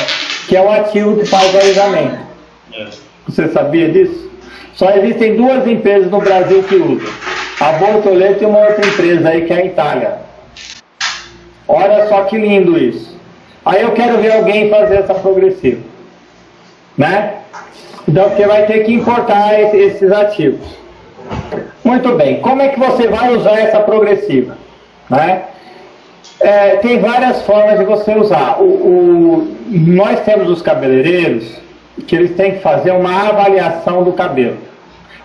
que é o ativo que faz o alisamento. Você sabia disso? Só existem duas empresas no Brasil que usam. A Bortoleto e uma outra empresa aí que é a Itália. Olha só que lindo isso. Aí eu quero ver alguém fazer essa progressiva. Né? Então você vai ter que importar esses ativos. Muito bem. Como é que você vai usar essa progressiva? Né? É, tem várias formas de você usar. O, o, nós temos os cabeleireiros que eles têm que fazer uma avaliação do cabelo.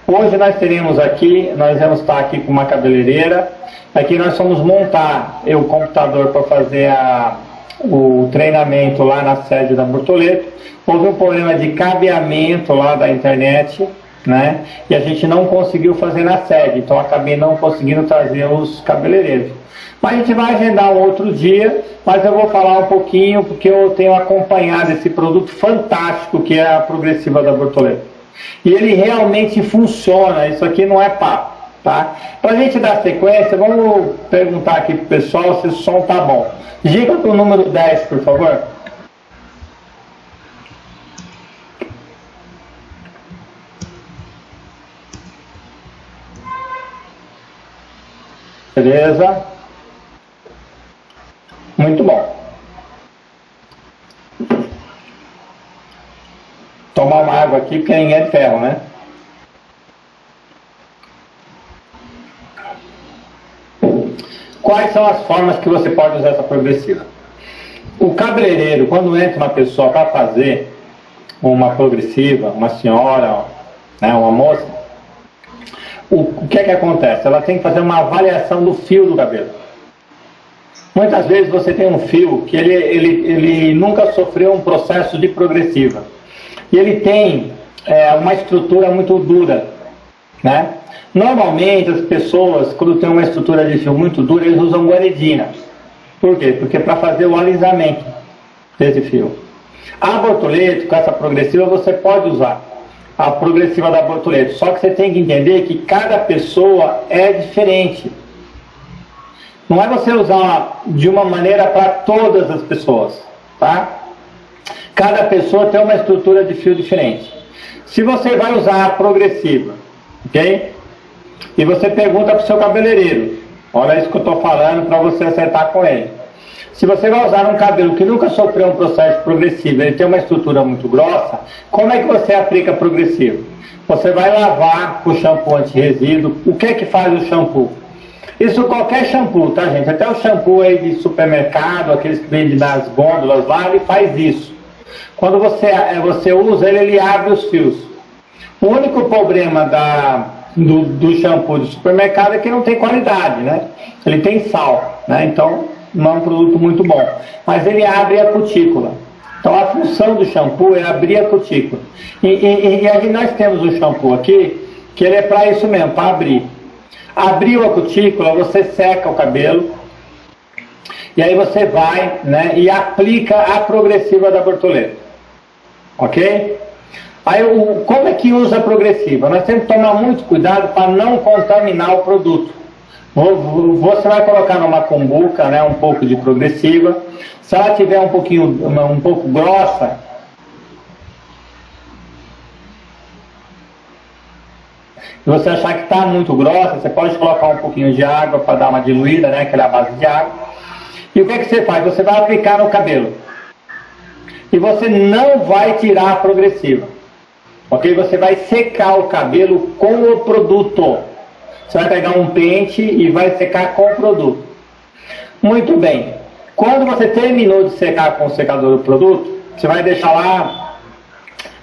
Hoje nós teremos aqui, nós vamos estar aqui com uma cabeleireira. Aqui nós vamos montar o computador para fazer a, o treinamento lá na sede da Bortoleto. Houve um problema de cabeamento lá da internet, né? E a gente não conseguiu fazer na sede, então acabei não conseguindo trazer os cabeleireiros. Mas a gente vai agendar um outro dia, mas eu vou falar um pouquinho porque eu tenho acompanhado esse produto fantástico que é a progressiva da Bortoleto. E ele realmente funciona, isso aqui não é papo. Tá? Para a gente dar sequência, vamos perguntar aqui para o pessoal se o som tá bom. Diga para o número 10, por favor. Beleza? Muito bom. Tomar uma água aqui, porque ninguém é de ferro, né? Quais são as formas que você pode usar essa progressiva? O cabeleireiro, quando entra uma pessoa para fazer uma progressiva, uma senhora, né, uma moça, o, o que é que acontece? Ela tem que fazer uma avaliação do fio do cabelo. Muitas vezes você tem um fio que ele, ele, ele nunca sofreu um processo de progressiva. E ele tem é, uma estrutura muito dura. Né? Normalmente as pessoas, quando tem uma estrutura de fio muito dura, eles usam guaridina. Por quê? Porque para fazer o alisamento desse fio. A bortoleto, com essa progressiva, você pode usar a progressiva da bortoleto. Só que você tem que entender que cada pessoa é diferente. Não é você usar de uma maneira para todas as pessoas, tá? Cada pessoa tem uma estrutura de fio diferente. Se você vai usar a progressiva, ok? E você pergunta para o seu cabeleireiro, olha isso que eu estou falando para você acertar com ele. Se você vai usar um cabelo que nunca sofreu um processo progressivo, ele tem uma estrutura muito grossa, como é que você aplica progressivo? Você vai lavar com shampoo anti-resíduo. O que é que faz o shampoo? Isso qualquer shampoo, tá gente? Até o shampoo aí de supermercado, aqueles que vendem nas gôndolas lá, ele faz isso. Quando você, é, você usa ele, ele abre os fios. O único problema da, do, do shampoo de supermercado é que não tem qualidade, né? Ele tem sal, né? Então não é um produto muito bom. Mas ele abre a cutícula. Então a função do shampoo é abrir a cutícula. E, e, e aí nós temos o shampoo aqui, que ele é para isso mesmo, para abrir. Abriu a cutícula, você seca o cabelo, e aí você vai né, e aplica a progressiva da borboleta. Ok? Aí, o, como é que usa a progressiva? Nós temos que tomar muito cuidado para não contaminar o produto. Você vai colocar numa cumbuca né, um pouco de progressiva. Se ela tiver um pouquinho, um pouco grossa, Se você achar que está muito grossa, você pode colocar um pouquinho de água para dar uma diluída, né? Que é a base de água. E o que, é que você faz? Você vai aplicar no cabelo. E você não vai tirar a progressiva. Ok? Você vai secar o cabelo com o produto. Você vai pegar um pente e vai secar com o produto. Muito bem. Quando você terminou de secar com o secador do produto, você vai deixar lá,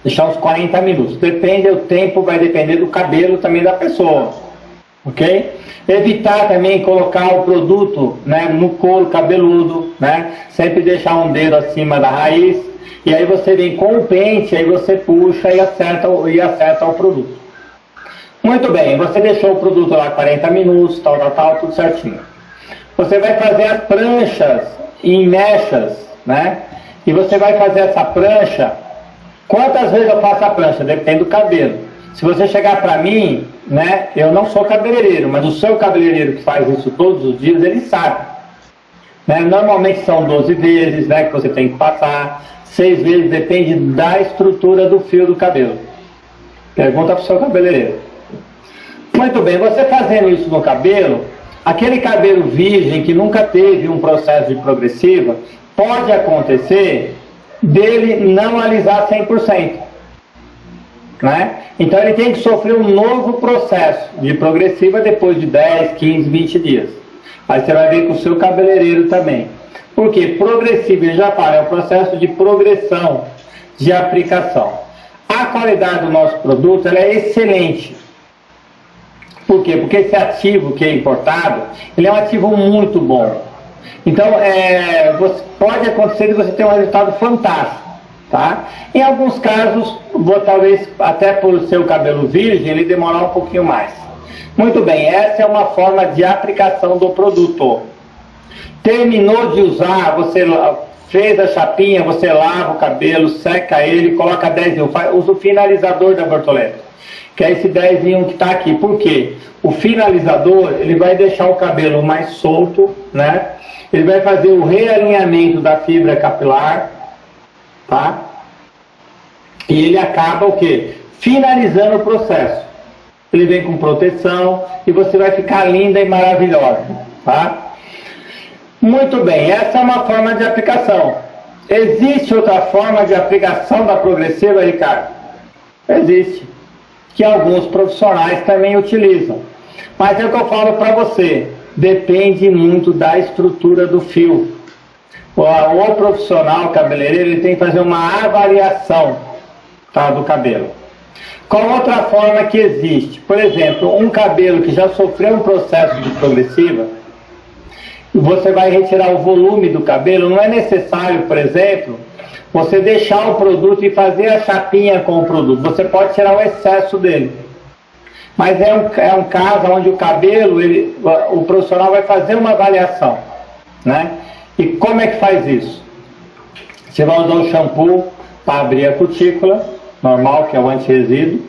deixar uns 40 minutos. Depende, o tempo vai depender do cabelo também da pessoa. Ok? Evitar também colocar o produto né, no couro cabeludo, né? Sempre deixar um dedo acima da raiz. E aí você vem com o pente, aí você puxa e acerta, e acerta o produto. Muito bem, você deixou o produto lá 40 minutos, tal, tal, tal, tudo certinho. Você vai fazer as pranchas em mechas, né? E você vai fazer essa prancha. Quantas vezes eu faço a prancha? Depende do cabelo. Se você chegar para mim, né? Eu não sou cabeleireiro, mas o seu cabeleireiro que faz isso todos os dias, ele sabe. Né? Normalmente são 12 vezes, né? Que você tem que passar. Seis vezes depende da estrutura do fio do cabelo. Pergunta para o seu cabeleireiro. Muito bem, você fazendo isso no cabelo, aquele cabelo virgem que nunca teve um processo de progressiva, pode acontecer dele não alisar 100%. Né? Então ele tem que sofrer um novo processo de progressiva depois de 10, 15, 20 dias. Aí você vai ver com o seu cabeleireiro também. Porque progressiva já fala, é um processo de progressão de aplicação. A qualidade do nosso produto é excelente. Por quê? Porque esse ativo que é importado, ele é um ativo muito bom. Então, é, você, pode acontecer de você ter um resultado fantástico. Tá? Em alguns casos, vou, talvez até por seu cabelo virgem, ele demorar um pouquinho mais. Muito bem, essa é uma forma de aplicação do produto. Terminou de usar, você fez a chapinha, você lava o cabelo, seca ele, coloca 10 mil, usa o finalizador da borboleta que é esse 10 em 1 que está aqui. Por quê? O finalizador, ele vai deixar o cabelo mais solto, né? Ele vai fazer o realinhamento da fibra capilar, tá? E ele acaba o quê? Finalizando o processo. Ele vem com proteção e você vai ficar linda e maravilhosa, tá? Muito bem, essa é uma forma de aplicação. Existe outra forma de aplicação da progressiva, Ricardo? Existe. Que alguns profissionais também utilizam. Mas é o que eu falo para você. Depende muito da estrutura do fio. O, profissional cabeleireiro ele tem que fazer uma avaliação tá, do cabelo. Qual outra forma que existe? Por exemplo, um cabelo que já sofreu um processo de progressiva, você vai retirar o volume do cabelo, não é necessário, por exemplo, você deixar o produto e fazer a chapinha com o produto. Você pode tirar o excesso dele. Mas é um, é um caso onde o cabelo, ele, o profissional vai fazer uma avaliação. Né? E como é que faz isso? Você vai usar o shampoo para abrir a cutícula, normal, que é o anti-resíduo.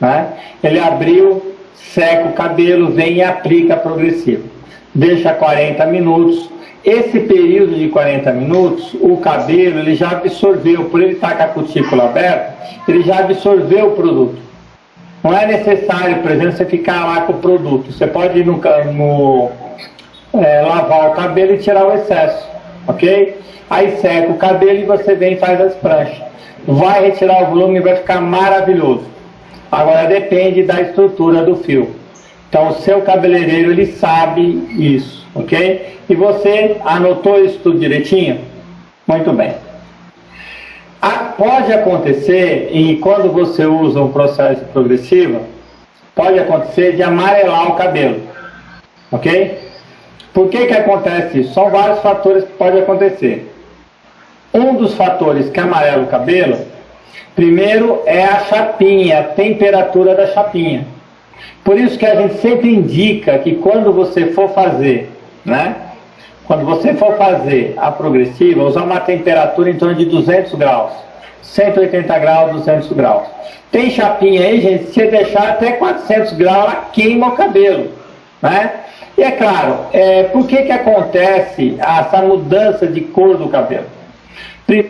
Né? Ele abriu, seca o cabelo, vem e aplica progressivo deixa 40 minutos. Esse período de 40 minutos, o cabelo ele já absorveu, por ele estar com a cutícula aberta, ele já absorveu o produto. Não é necessário, por exemplo, você ficar lá com o produto. Você pode ir no, no é, lavar o cabelo e tirar o excesso, ok? Aí seca o cabelo e você vem e faz as pranchas. Vai retirar o volume e vai ficar maravilhoso. Agora depende da estrutura do fio. Então, o seu cabeleireiro, ele sabe isso, ok? E você anotou isso tudo direitinho? Muito bem. Ah, pode acontecer, e quando você usa um processo progressivo, pode acontecer de amarelar o cabelo, ok? Por que que acontece isso? São vários fatores que podem acontecer. Um dos fatores que amarela o cabelo, primeiro é a chapinha, a temperatura da chapinha. Por isso que a gente sempre indica que quando você for fazer, né? Quando você for fazer a progressiva, usar uma temperatura em torno de 200 graus. 180 graus, 200 graus. Tem chapinha aí, gente, se deixar até 400 graus, ela queima o cabelo, né? E é claro, é, por que que acontece essa mudança de cor do cabelo? No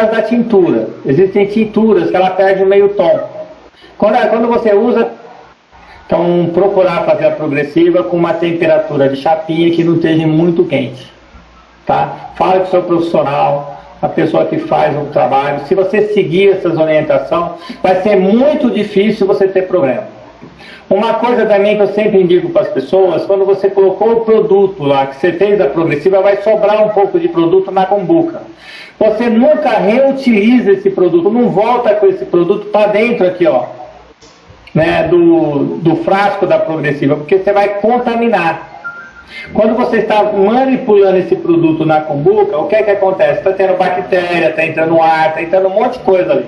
caso da tintura, existem tinturas que ela perde o meio tom. Quando, quando você usa, então procurar fazer a progressiva com uma temperatura de chapinha que não esteja muito quente. Tá? Fala com o seu profissional, a pessoa que faz o trabalho. Se você seguir essas orientações, vai ser muito difícil você ter problema. Uma coisa também que eu sempre indico para as pessoas, quando você colocou o produto lá, que você fez a progressiva, vai sobrar um pouco de produto na combuca. Você nunca reutiliza esse produto, não volta com esse produto para dentro aqui, ó, né, do, do frasco da progressiva, porque você vai contaminar. Quando você está manipulando esse produto na combuca, o que é que acontece? Está tendo bactéria, está entrando ar, está entrando um monte de coisa ali.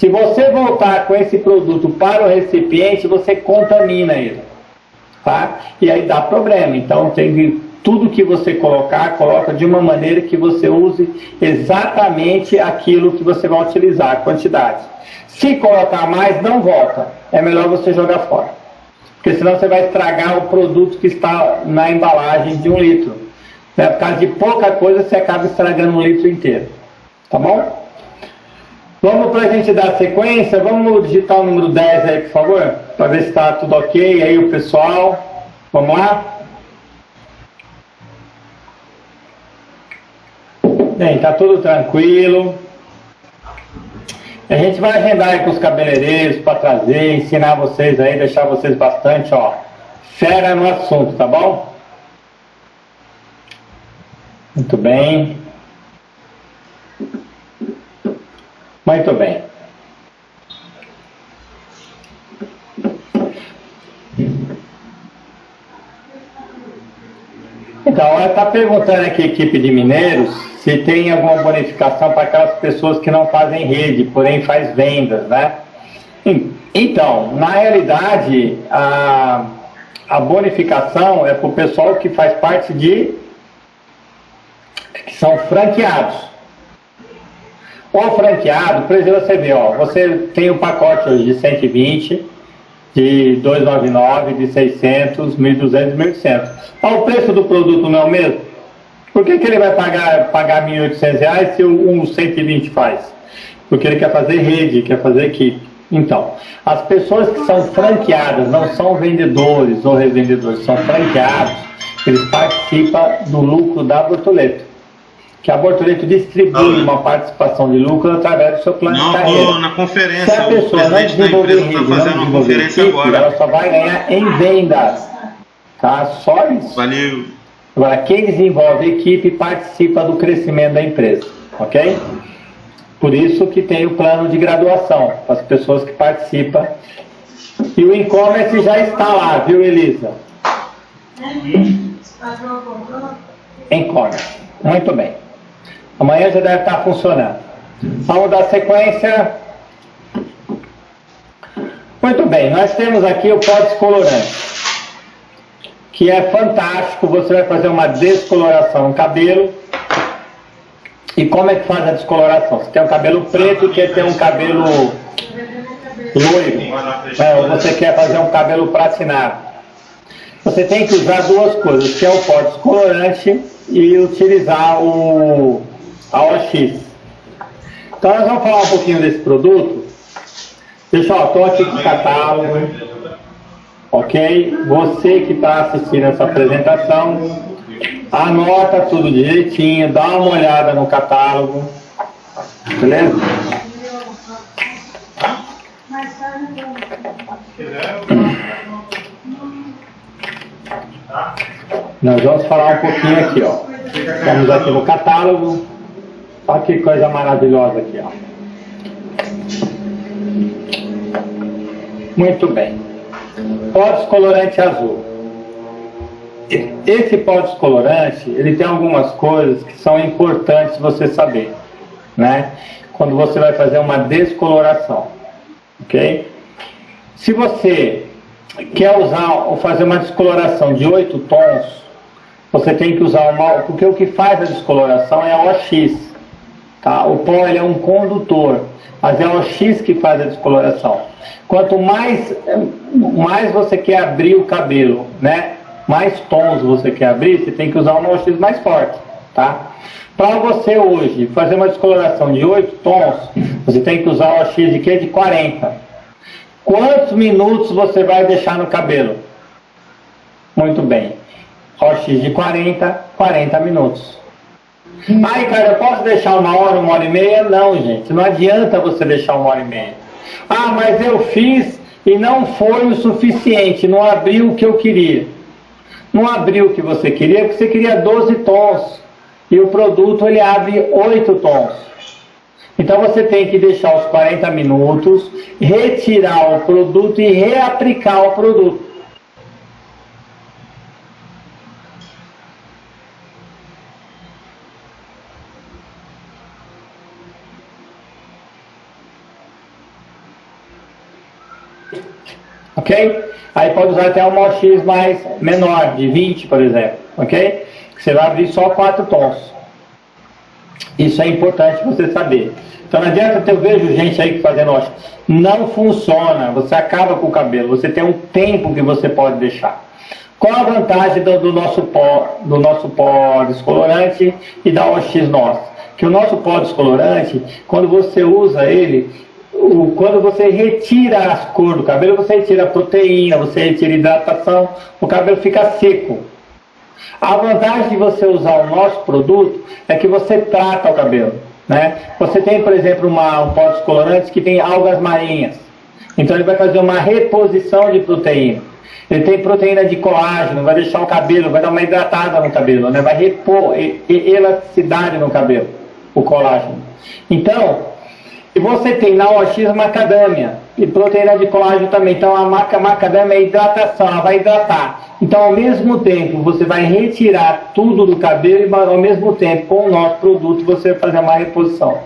Se você voltar com esse produto para o recipiente, você contamina ele. Tá? E aí dá problema. Então tem que tudo que você colocar, coloca de uma maneira que você use exatamente aquilo que você vai utilizar, a quantidade. Se colocar mais, não volta. É melhor você jogar fora. Porque senão você vai estragar o produto que está na embalagem de um litro. Né? Por causa de pouca coisa, você acaba estragando um litro inteiro. Tá bom? Vamos para a gente dar sequência. Vamos digitar o número 10 aí, por favor. Para ver se está tudo ok aí, o pessoal. Vamos lá? Bem, tá tudo tranquilo. A gente vai agendar aí com os cabeleireiros para trazer, ensinar vocês aí, deixar vocês bastante, ó, fera no assunto, tá bom? Muito bem. Muito bem. Então, ela está perguntando aqui, equipe de mineiros, se tem alguma bonificação para aquelas pessoas que não fazem rede, porém faz vendas, né? Então, na realidade, a, a bonificação é para o pessoal que faz parte de que são franqueados. O franqueado, por exemplo, você vê, ó, você tem um pacote hoje de 120, de 299, de 600, 1.200, 1.800. o preço do produto não é o mesmo? Por que, que ele vai pagar, pagar 1.800 reais se um 120 faz? Porque ele quer fazer rede, quer fazer equipe. Então, as pessoas que são franqueadas, não são vendedores ou revendedores, são franqueados, eles participam do lucro da Bortoleto que a Bortoleto distribui uma participação de lucro através do seu plano não, de carreira. na conferência, Se a pessoa não desenvolver rede, tá fazendo não desenvolver agora. ela só vai ganhar em vendas. Tá? Só isso. Valeu. Agora, quem desenvolve equipe participa do crescimento da empresa. Ok? Por isso que tem o plano de graduação, para as pessoas que participam. E o e-commerce já está lá, viu, Elisa? E-commerce. Muito bem. Amanhã já deve estar funcionando. Vamos dar sequência. Muito bem, nós temos aqui o pó descolorante, que é fantástico. Você vai fazer uma descoloração no cabelo. E como é que faz a descoloração? Você tem um cabelo preto quer ter um cabelo loiro, é, ou você quer fazer um cabelo pratinado. Você tem que usar duas coisas, que é o pó descolorante e utilizar o a OX. Então nós vamos falar um pouquinho desse produto. Pessoal, estou aqui com o catálogo, ok? Você que está assistindo essa apresentação, anota tudo direitinho, dá uma olhada no catálogo, beleza? Nós vamos falar um pouquinho aqui, ó. Estamos aqui no catálogo. Olha que coisa maravilhosa aqui, ó. Muito bem. Pó descolorante azul. Esse pó descolorante, ele tem algumas coisas que são importantes você saber, né? Quando você vai fazer uma descoloração, ok? Se você quer usar ou fazer uma descoloração de 8 tons, você tem que usar uma... Porque o que faz a descoloração é a OX, Tá? O pó é um condutor, mas é o X que faz a descoloração. Quanto mais, mais você quer abrir o cabelo, né? mais tons você quer abrir, você tem que usar um OX mais forte. Tá? Para você hoje fazer uma descoloração de 8 tons, você tem que usar o OX de quê? De 40. Quantos minutos você vai deixar no cabelo? Muito bem. OX de 40, 40 minutos. Ai, cara, eu posso deixar uma hora, uma hora e meia? Não, gente, não adianta você deixar uma hora e meia. Ah, mas eu fiz e não foi o suficiente, não abriu o que eu queria. Não abriu o que você queria, porque você queria 12 tons. E o produto ele abre 8 tons. Então você tem que deixar os 40 minutos, retirar o produto e reaplicar o produto. Ok? Aí pode usar até uma OX mais menor, de 20, por exemplo, ok? Você vai abrir só 4 tons. Isso é importante você saber. Então não adianta eu vejo gente aí fazendo OX. Não funciona, você acaba com o cabelo, você tem um tempo que você pode deixar. Qual a vantagem do, do nosso pó, do nosso pó descolorante e da OX nossa? Que o nosso pó descolorante, quando você usa ele, o, quando você retira as cores do cabelo, você retira a proteína, você retira a hidratação, o cabelo fica seco. A vantagem de você usar o nosso produto é que você trata o cabelo. Né? Você tem, por exemplo, uma, um pó descolorante que tem algas marinhas. Então ele vai fazer uma reposição de proteína. Ele tem proteína de colágeno, vai deixar o cabelo, vai dar uma hidratada no cabelo, né? vai repor elasticidade no cabelo, o colágeno. Então, E você tem na OX macadâmia e proteína de colágeno também. Então a maca macadâmia é hidratação, ela vai hidratar. Então ao mesmo tempo você vai retirar tudo do cabelo e ao mesmo tempo com o nosso produto você vai fazer uma reposição.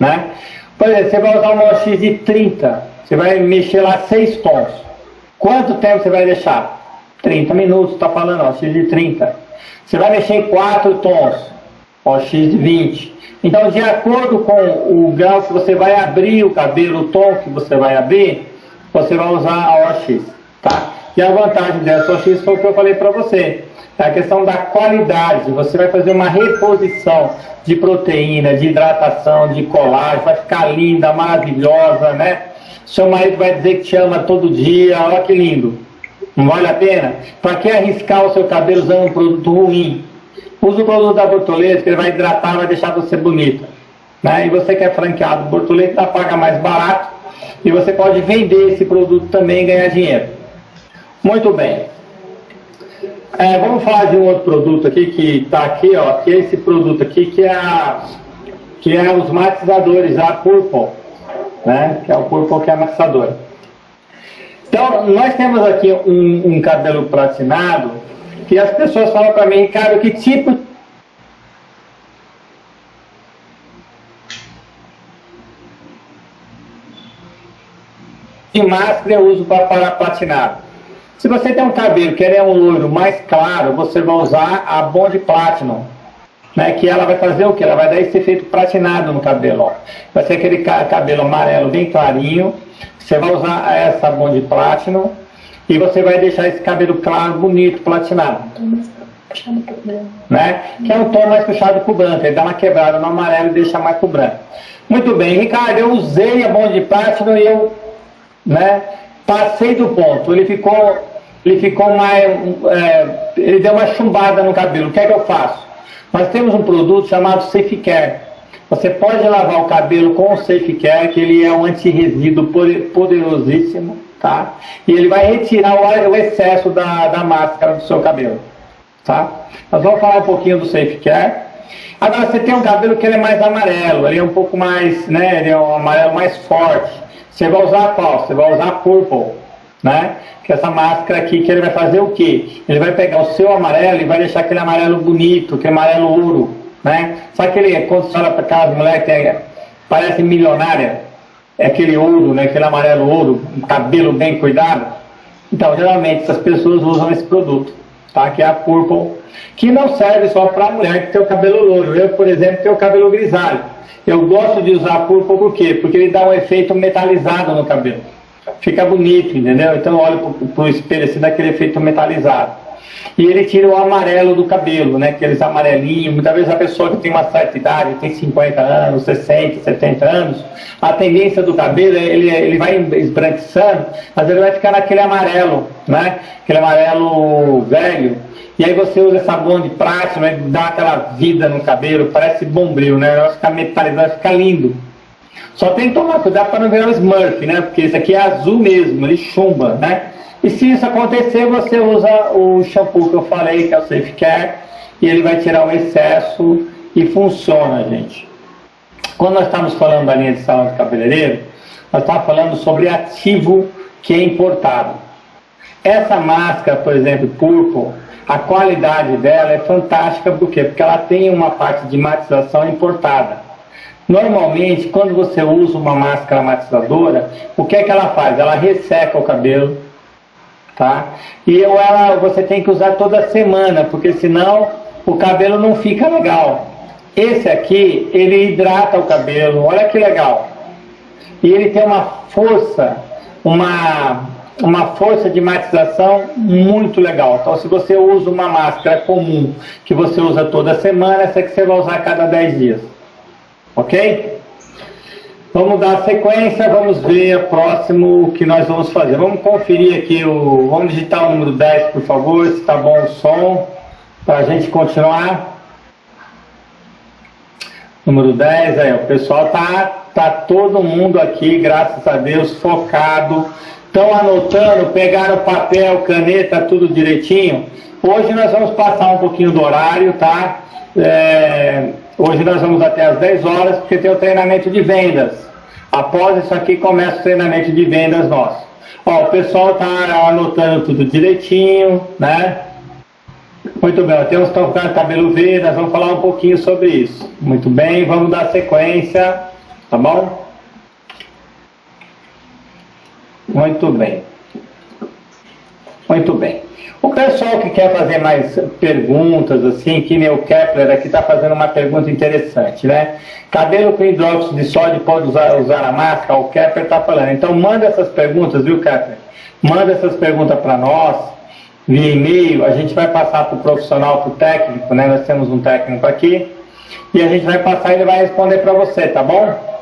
Né? Por exemplo, você vai usar uma OX de 30, você vai mexer lá 6 tons. Quanto tempo você vai deixar? 30 minutos, está falando, OX de 30. Você vai mexer em 4 tons, OX de 20. Então, de acordo com o grau que você vai abrir o cabelo, o tom que você vai abrir, você vai usar a OX, tá? E a vantagem dessa OX foi o que eu falei para você. É a questão da qualidade. Você vai fazer uma reposição de proteína, de hidratação, de colágeno, vai ficar linda, maravilhosa, né? Seu marido vai dizer que te ama todo dia, olha que lindo. Não vale a pena? Para que arriscar o seu cabelo usando um produto ruim? Usa o produto da Bortoleto, que ele vai hidratar, vai deixar você bonita. Né? E você que é franqueado Bortoleto, paga mais barato e você pode vender esse produto também e ganhar dinheiro. Muito bem. É, vamos falar de um outro produto aqui que está aqui, ó, que é esse produto aqui que é, a, que é os matizadores, a Purple, né? Que é o Purple que é a matizadora. Então, nós temos aqui um, um cabelo platinado que as pessoas falam para mim, cara, que tipo de máscara eu uso para, para platinado? Se você tem um cabelo que é um loiro mais claro, você vai usar a Bond Platinum, né, que ela vai fazer o que? Ela vai dar esse efeito platinado no cabelo. Ó. Vai ser aquele cabelo amarelo bem clarinho. Você vai usar essa Bond Platinum e você vai deixar esse cabelo claro, bonito, platinado. Né? Que é um tom mais puxado para o branco. Ele dá uma quebrada no amarelo e deixa mais para o branco. Muito bem, Ricardo, eu usei a Bond Platinum e eu né, passei do ponto. Ele ficou, ele ficou mais. É, ele deu uma chumbada no cabelo. O que é que eu faço? Nós temos um produto chamado Safe Care. Você pode lavar o cabelo com o Safe Care, que ele é um antirresíduo poderosíssimo, tá? E ele vai retirar o, o excesso da, da máscara do seu cabelo, tá? Nós vamos falar um pouquinho do Safe Care. Agora, você tem um cabelo que ele é mais amarelo, ele é um pouco mais, né, ele é um amarelo mais forte. Você vai usar qual? Você vai usar Purple, né? Que é essa máscara aqui, que ele vai fazer o quê? Ele vai pegar o seu amarelo e vai deixar aquele amarelo bonito, aquele amarelo ouro, né? Sabe aquele, quando você olha para aquelas mulheres que é, parece milionária, é aquele ouro, né? Aquele amarelo ouro, um cabelo bem cuidado. Então, geralmente, essas pessoas usam esse produto, tá? Que é a Purple, que não serve só para a mulher que tem o cabelo louro. Eu, por exemplo, tenho o cabelo grisalho. Eu gosto de usar púrpura por quê? Porque ele dá um efeito metalizado no cabelo. Fica bonito, entendeu? Então eu olho para o espelho assim, dá aquele efeito metalizado. E ele tira o amarelo do cabelo, né? Aqueles amarelinhos. Muitas vezes a pessoa que tem uma certa idade, tem 50 anos, 60, 70 anos, a tendência do cabelo, ele, ele vai esbranquiçando, mas ele vai ficar naquele amarelo, né? Aquele amarelo velho. E aí você usa sabão de prática, né, dá aquela vida no cabelo, parece bombril, né? Vai ficar metalizado, vai ficar lindo. Só tem que tomar cuidado para não virar um Smurf, né? Porque esse aqui é azul mesmo, ele chumba, né? E se isso acontecer, você usa o shampoo que eu falei, que é o Safe Care, e ele vai tirar o excesso e funciona, gente. Quando nós estamos falando da linha de salão de cabeleireiro, nós estamos falando sobre ativo que é importado. Essa máscara, por exemplo, Purple, a qualidade dela é fantástica, por quê? Porque ela tem uma parte de matização importada. Normalmente, quando você usa uma máscara matizadora, o que é que ela faz? Ela resseca o cabelo, tá? E ela, você tem que usar toda semana, porque senão o cabelo não fica legal. Esse aqui, ele hidrata o cabelo, olha que legal. E ele tem uma força, uma uma força de matização muito legal. Então, se você usa uma máscara comum que você usa toda semana, essa que você vai usar a cada 10 dias. Ok? Vamos dar sequência, vamos ver o próximo que nós vamos fazer. Vamos conferir aqui, o, vamos digitar o número 10, por favor, se está bom o som, para a gente continuar. Número 10, aí, o pessoal tá, tá todo mundo aqui, graças a Deus, focado Estão anotando, pegaram papel, caneta, tudo direitinho? Hoje nós vamos passar um pouquinho do horário, tá? É, hoje nós vamos até às 10 horas, porque tem o treinamento de vendas. Após isso aqui, começa o treinamento de vendas nosso. Ó, o pessoal está anotando tudo direitinho, né? Muito bem, tem uns que estão ficando cabelo verde, nós vamos falar um pouquinho sobre isso. Muito bem, vamos dar sequência, tá bom? Muito bem. Muito bem. O pessoal que quer fazer mais perguntas, assim, que nem o Kepler aqui está fazendo uma pergunta interessante, né? Cabelo com hidróxido de sódio pode usar, usar a máscara? O Kepler está falando. Então manda essas perguntas, viu, Kepler? Manda essas perguntas para nós, via e-mail, a gente vai passar para o profissional, para o técnico, né? Nós temos um técnico aqui, e a gente vai passar e ele vai responder para você, tá bom?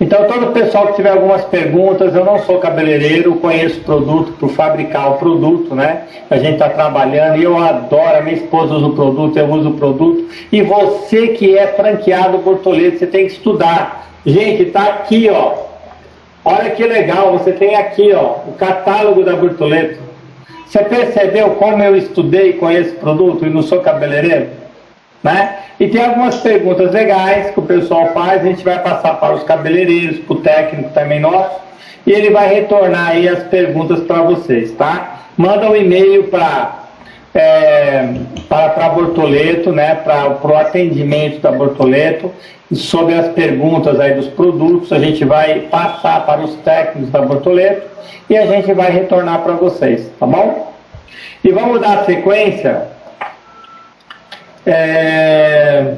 Então, todo o pessoal que tiver algumas perguntas, eu não sou cabeleireiro, conheço o produto por fabricar o produto, né? A gente está trabalhando e eu adoro, minha esposa usa o produto, eu uso o produto. E você que é franqueado Bortoleto, você tem que estudar. Gente, está aqui, ó. Olha que legal, você tem aqui, ó, o catálogo da Bortoleto. Você percebeu como eu estudei com esse produto e não sou cabeleireiro? Né? E tem algumas perguntas legais que o pessoal faz, a gente vai passar para os cabeleireiros, para o técnico também nosso, e ele vai retornar aí as perguntas para vocês, tá? Manda um e-mail para é, para a Bortoleto, né, para o atendimento da Bortoleto, sobre as perguntas aí dos produtos, a gente vai passar para os técnicos da Bortoleto e a gente vai retornar para vocês, tá bom? E vamos dar sequência é...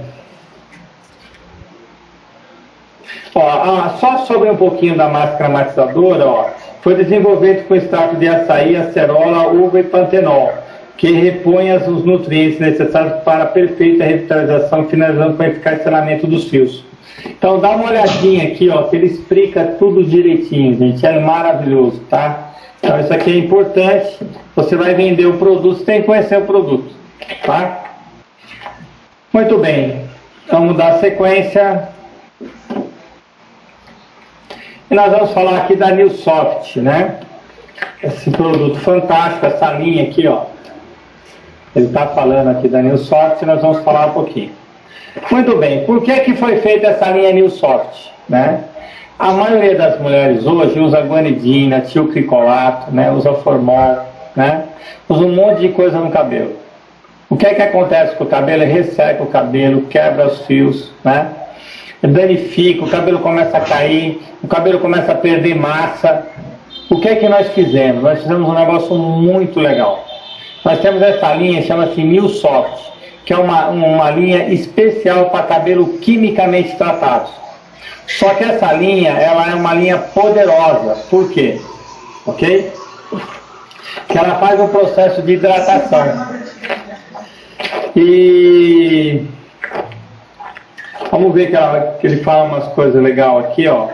Ó, ah, só sobre um pouquinho da máscara matizadora, ó, foi desenvolvido com extrato de açaí, acerola, uva e pantenol, que repõe os nutrientes necessários para a perfeita revitalização, finalizando com o eficaz selamento dos fios. Então dá uma olhadinha aqui, ó, que ele explica tudo direitinho, gente, é maravilhoso, tá? Então isso aqui é importante, você vai vender o produto, você tem que conhecer o produto, tá? Muito bem, vamos dar sequência. E nós vamos falar aqui da Newsoft, né? Esse produto fantástico, essa linha aqui, ó. Ele está falando aqui da Newsoft e nós vamos falar um pouquinho. Muito bem, por que, que foi feita essa linha Newsoft, né? A maioria das mulheres hoje usa guanidina, tilcricolato, né? Usa formol, né? Usa um monte de coisa no cabelo. O que é que acontece com o cabelo? Ele resseca o cabelo, quebra os fios, né? danifica, o cabelo começa a cair, o cabelo começa a perder massa. O que é que nós fizemos? Nós fizemos um negócio muito legal. Nós temos essa linha, chama-se New Soft, que é uma, uma linha especial para cabelo quimicamente tratado. Só que essa linha, ela é uma linha poderosa. Por quê? Ok? Que ela faz um processo de hidratação. E vamos ver que, ele fala umas coisas legais aqui, ó.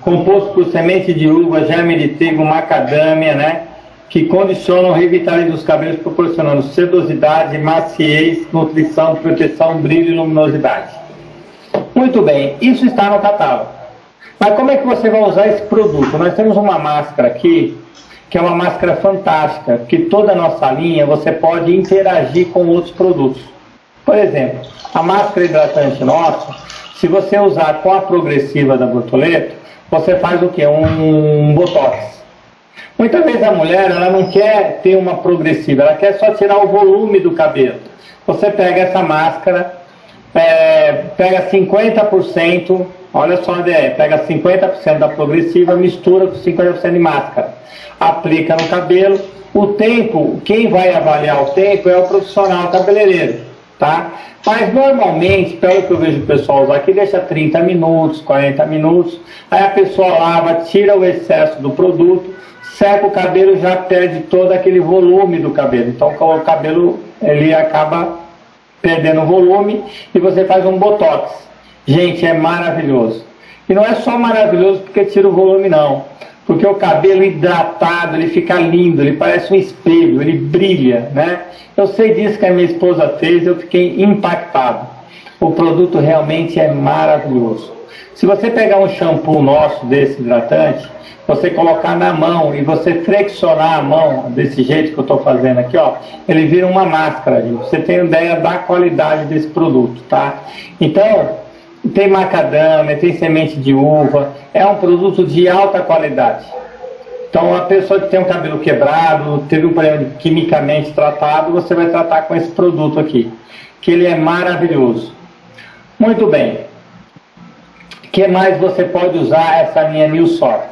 Composto por semente de uva, germe de trigo, macadâmia, né? Que condicionam revitalizam os cabelos, proporcionando sedosidade, maciez, nutrição, proteção, brilho e luminosidade. Muito bem, isso está no catálogo. Mas como é que você vai usar esse produto? Nós temos uma máscara aqui que é uma máscara fantástica, que toda a nossa linha você pode interagir com outros produtos. Por exemplo, a máscara hidratante nossa, se você usar com a progressiva da Bortoleto, você faz o que? Um botox. Muitas vezes a mulher ela não quer ter uma progressiva, ela quer só tirar o volume do cabelo. Você pega essa máscara, é, pega 50%, olha só a ideia, pega 50% da progressiva, mistura com 50% de máscara aplica no cabelo. O tempo, quem vai avaliar o tempo é o profissional cabeleireiro, tá? Mas normalmente, pelo que eu vejo o pessoal usar aqui, deixa 30 minutos, 40 minutos, aí a pessoa lava, tira o excesso do produto, seca o cabelo já perde todo aquele volume do cabelo. Então o cabelo ele acaba perdendo volume e você faz um botox. Gente, é maravilhoso. E não é só maravilhoso porque tira o volume não porque o cabelo hidratado, ele fica lindo, ele parece um espelho, ele brilha, né? Eu sei disso que a minha esposa fez, eu fiquei impactado. O produto realmente é maravilhoso. Se você pegar um shampoo nosso desse hidratante, você colocar na mão e você flexionar a mão desse jeito que eu estou fazendo aqui, ó, ele vira uma máscara, gente. Você tem ideia da qualidade desse produto, tá? Então, tem macadâmia, tem semente de uva, é um produto de alta qualidade. Então, a pessoa que tem um cabelo quebrado, teve um problema quimicamente tratado, você vai tratar com esse produto aqui, que ele é maravilhoso. Muito bem. O que mais você pode usar essa linha New Sort?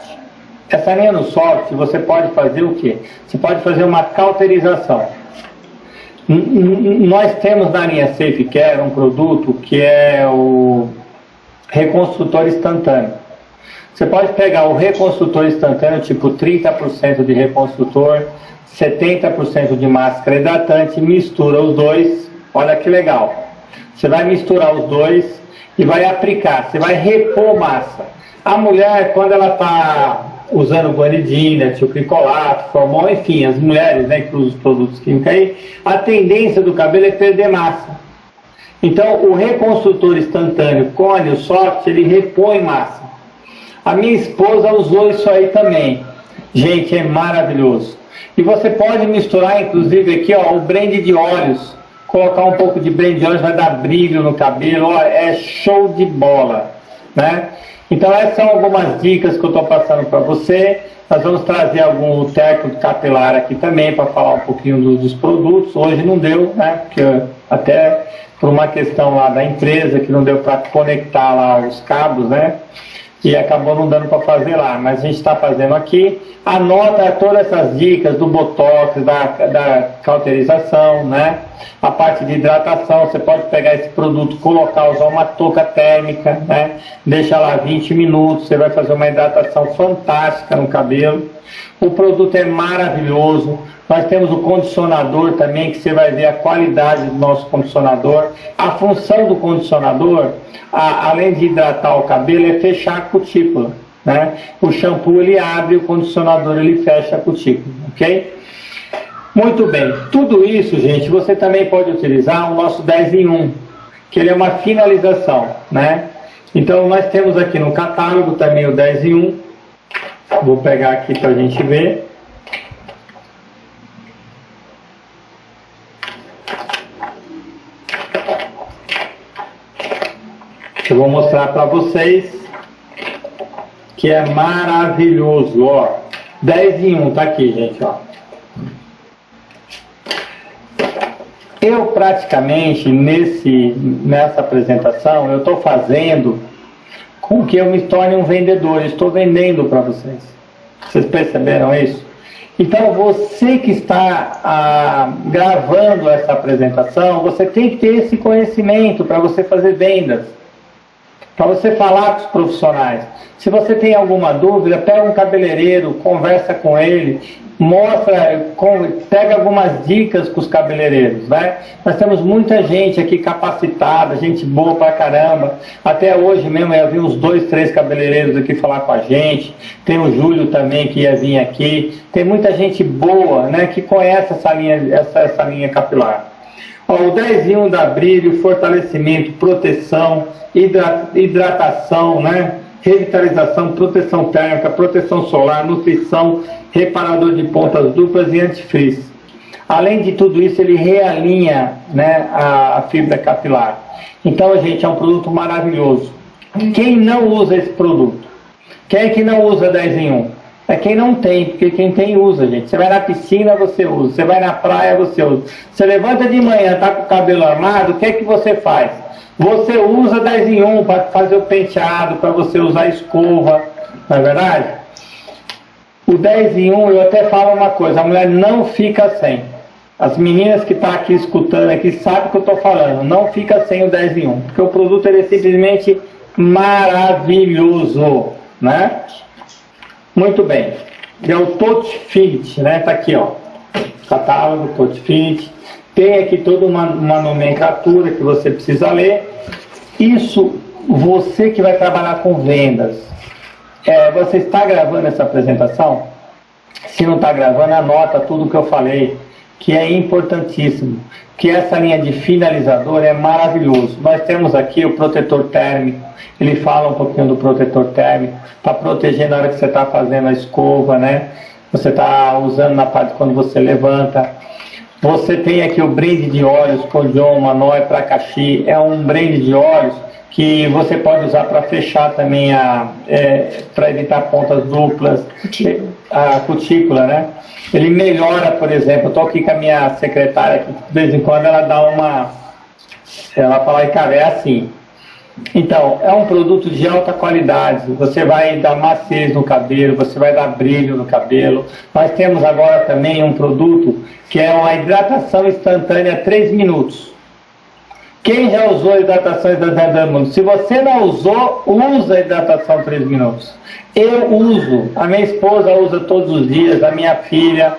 Essa linha New Sort, você pode fazer o quê? Você pode fazer uma cauterização. Nós temos na linha Safe Care um produto que é o reconstrutor instantâneo. Você pode pegar o reconstrutor instantâneo, tipo 30% de reconstrutor, 70% de máscara hidratante, mistura os dois, olha que legal. Você vai misturar os dois e vai aplicar, você vai repor massa. A mulher, quando ela está usando guanidina, tilcricolato, formol, enfim, as mulheres né, que usam os produtos químicos aí, a tendência do cabelo é perder massa. Então, o reconstrutor instantâneo Cone, o Soft, ele repõe massa. A minha esposa usou isso aí também. Gente, é maravilhoso. E você pode misturar, inclusive, aqui, ó, o blend de óleos. Colocar um pouco de blend de óleos vai dar brilho no cabelo. Ó, é show de bola, né? Então, essas são algumas dicas que eu estou passando para você. Nós vamos trazer algum técnico capilar aqui também para falar um pouquinho dos, dos produtos. Hoje não deu, né? Porque até por uma questão lá da empresa que não deu para conectar lá os cabos, né? E acabou não dando para fazer lá, mas a gente está fazendo aqui. Anota todas essas dicas do botox, da, da cauterização, né? A parte de hidratação, você pode pegar esse produto, colocar, usar uma touca térmica, né? Deixa lá 20 minutos, você vai fazer uma hidratação fantástica no cabelo. O produto é maravilhoso. Nós temos o condicionador também, que você vai ver a qualidade do nosso condicionador. A função do condicionador, a, além de hidratar o cabelo, é fechar a cutícula. Né? O shampoo ele abre, o condicionador ele fecha a cutícula, ok? Muito bem, tudo isso, gente, você também pode utilizar o nosso 10 em 1, que ele é uma finalização, né? Então, nós temos aqui no catálogo também o 10 em 1, vou pegar aqui para a gente ver. Eu vou mostrar para vocês que é maravilhoso, ó. 10 em 1, tá aqui, gente, ó. Eu praticamente nesse, nessa apresentação eu estou fazendo com que eu me torne um vendedor, estou vendendo para vocês. Vocês perceberam isso? Então você que está ah, gravando essa apresentação, você tem que ter esse conhecimento para você fazer vendas para você falar com os profissionais. Se você tem alguma dúvida, pega um cabeleireiro, conversa com ele, mostra, pega algumas dicas com os cabeleireiros, né? Nós temos muita gente aqui capacitada, gente boa pra caramba. Até hoje mesmo eu vi uns dois, três cabeleireiros aqui falar com a gente. Tem o Júlio também que ia vir aqui. Tem muita gente boa, né, que conhece essa linha, essa, essa linha capilar. Ó, o 10 dá brilho, fortalecimento, proteção, hidratação, né? revitalização, proteção térmica, proteção solar, nutrição, reparador de pontas duplas e antifrizz. Além de tudo isso, ele realinha né, a, a fibra capilar. Então, gente, é um produto maravilhoso. Quem não usa esse produto? Quem é que não usa 10 em 1? É quem não tem, porque quem tem usa, gente. Você vai na piscina, você usa. Você vai na praia, você usa. Você levanta de manhã, tá com o cabelo armado, o que é que você faz? Você usa 10 em 1 para fazer o penteado, para você usar escova, não é verdade? O 10 em 1, eu até falo uma coisa, a mulher não fica sem. As meninas que estão tá aqui escutando aqui sabem o que eu estou falando, não fica sem o 10 em 1, porque o produto ele é simplesmente maravilhoso, né? Muito bem. É o Touch Fit, né? Tá aqui, ó. Catálogo, Touch Fit. Tem aqui toda uma, uma nomenclatura que você precisa ler. Isso, você que vai trabalhar com vendas. É, você está gravando essa apresentação? Se não está gravando, anota tudo que eu falei, que é importantíssimo. Que essa linha de finalizador é maravilhoso. Nós temos aqui o protetor térmico, ele fala um pouquinho do protetor térmico, para proteger na hora que você está fazendo a escova, né? Você está usando na parte quando você levanta. Você tem aqui o brinde de óleos, Codion, Manói, Pracaxi. É um brinde de óleos que você pode usar para fechar também a é, para evitar pontas duplas, Cutícula. A cutícula, né? Ele melhora, por exemplo, eu estou aqui com a minha secretária, que de vez em quando ela dá uma, ela fala, cara, é assim. Então, é um produto de alta qualidade. Você vai dar maciez no cabelo, você vai dar brilho no cabelo. Nós temos agora também um produto que é uma hidratação instantânea 3 minutos. Quem já usou a hidratação instantânea? Se você não usou, usa a hidratação 3 minutos. Eu uso, a minha esposa usa todos os dias, a minha filha,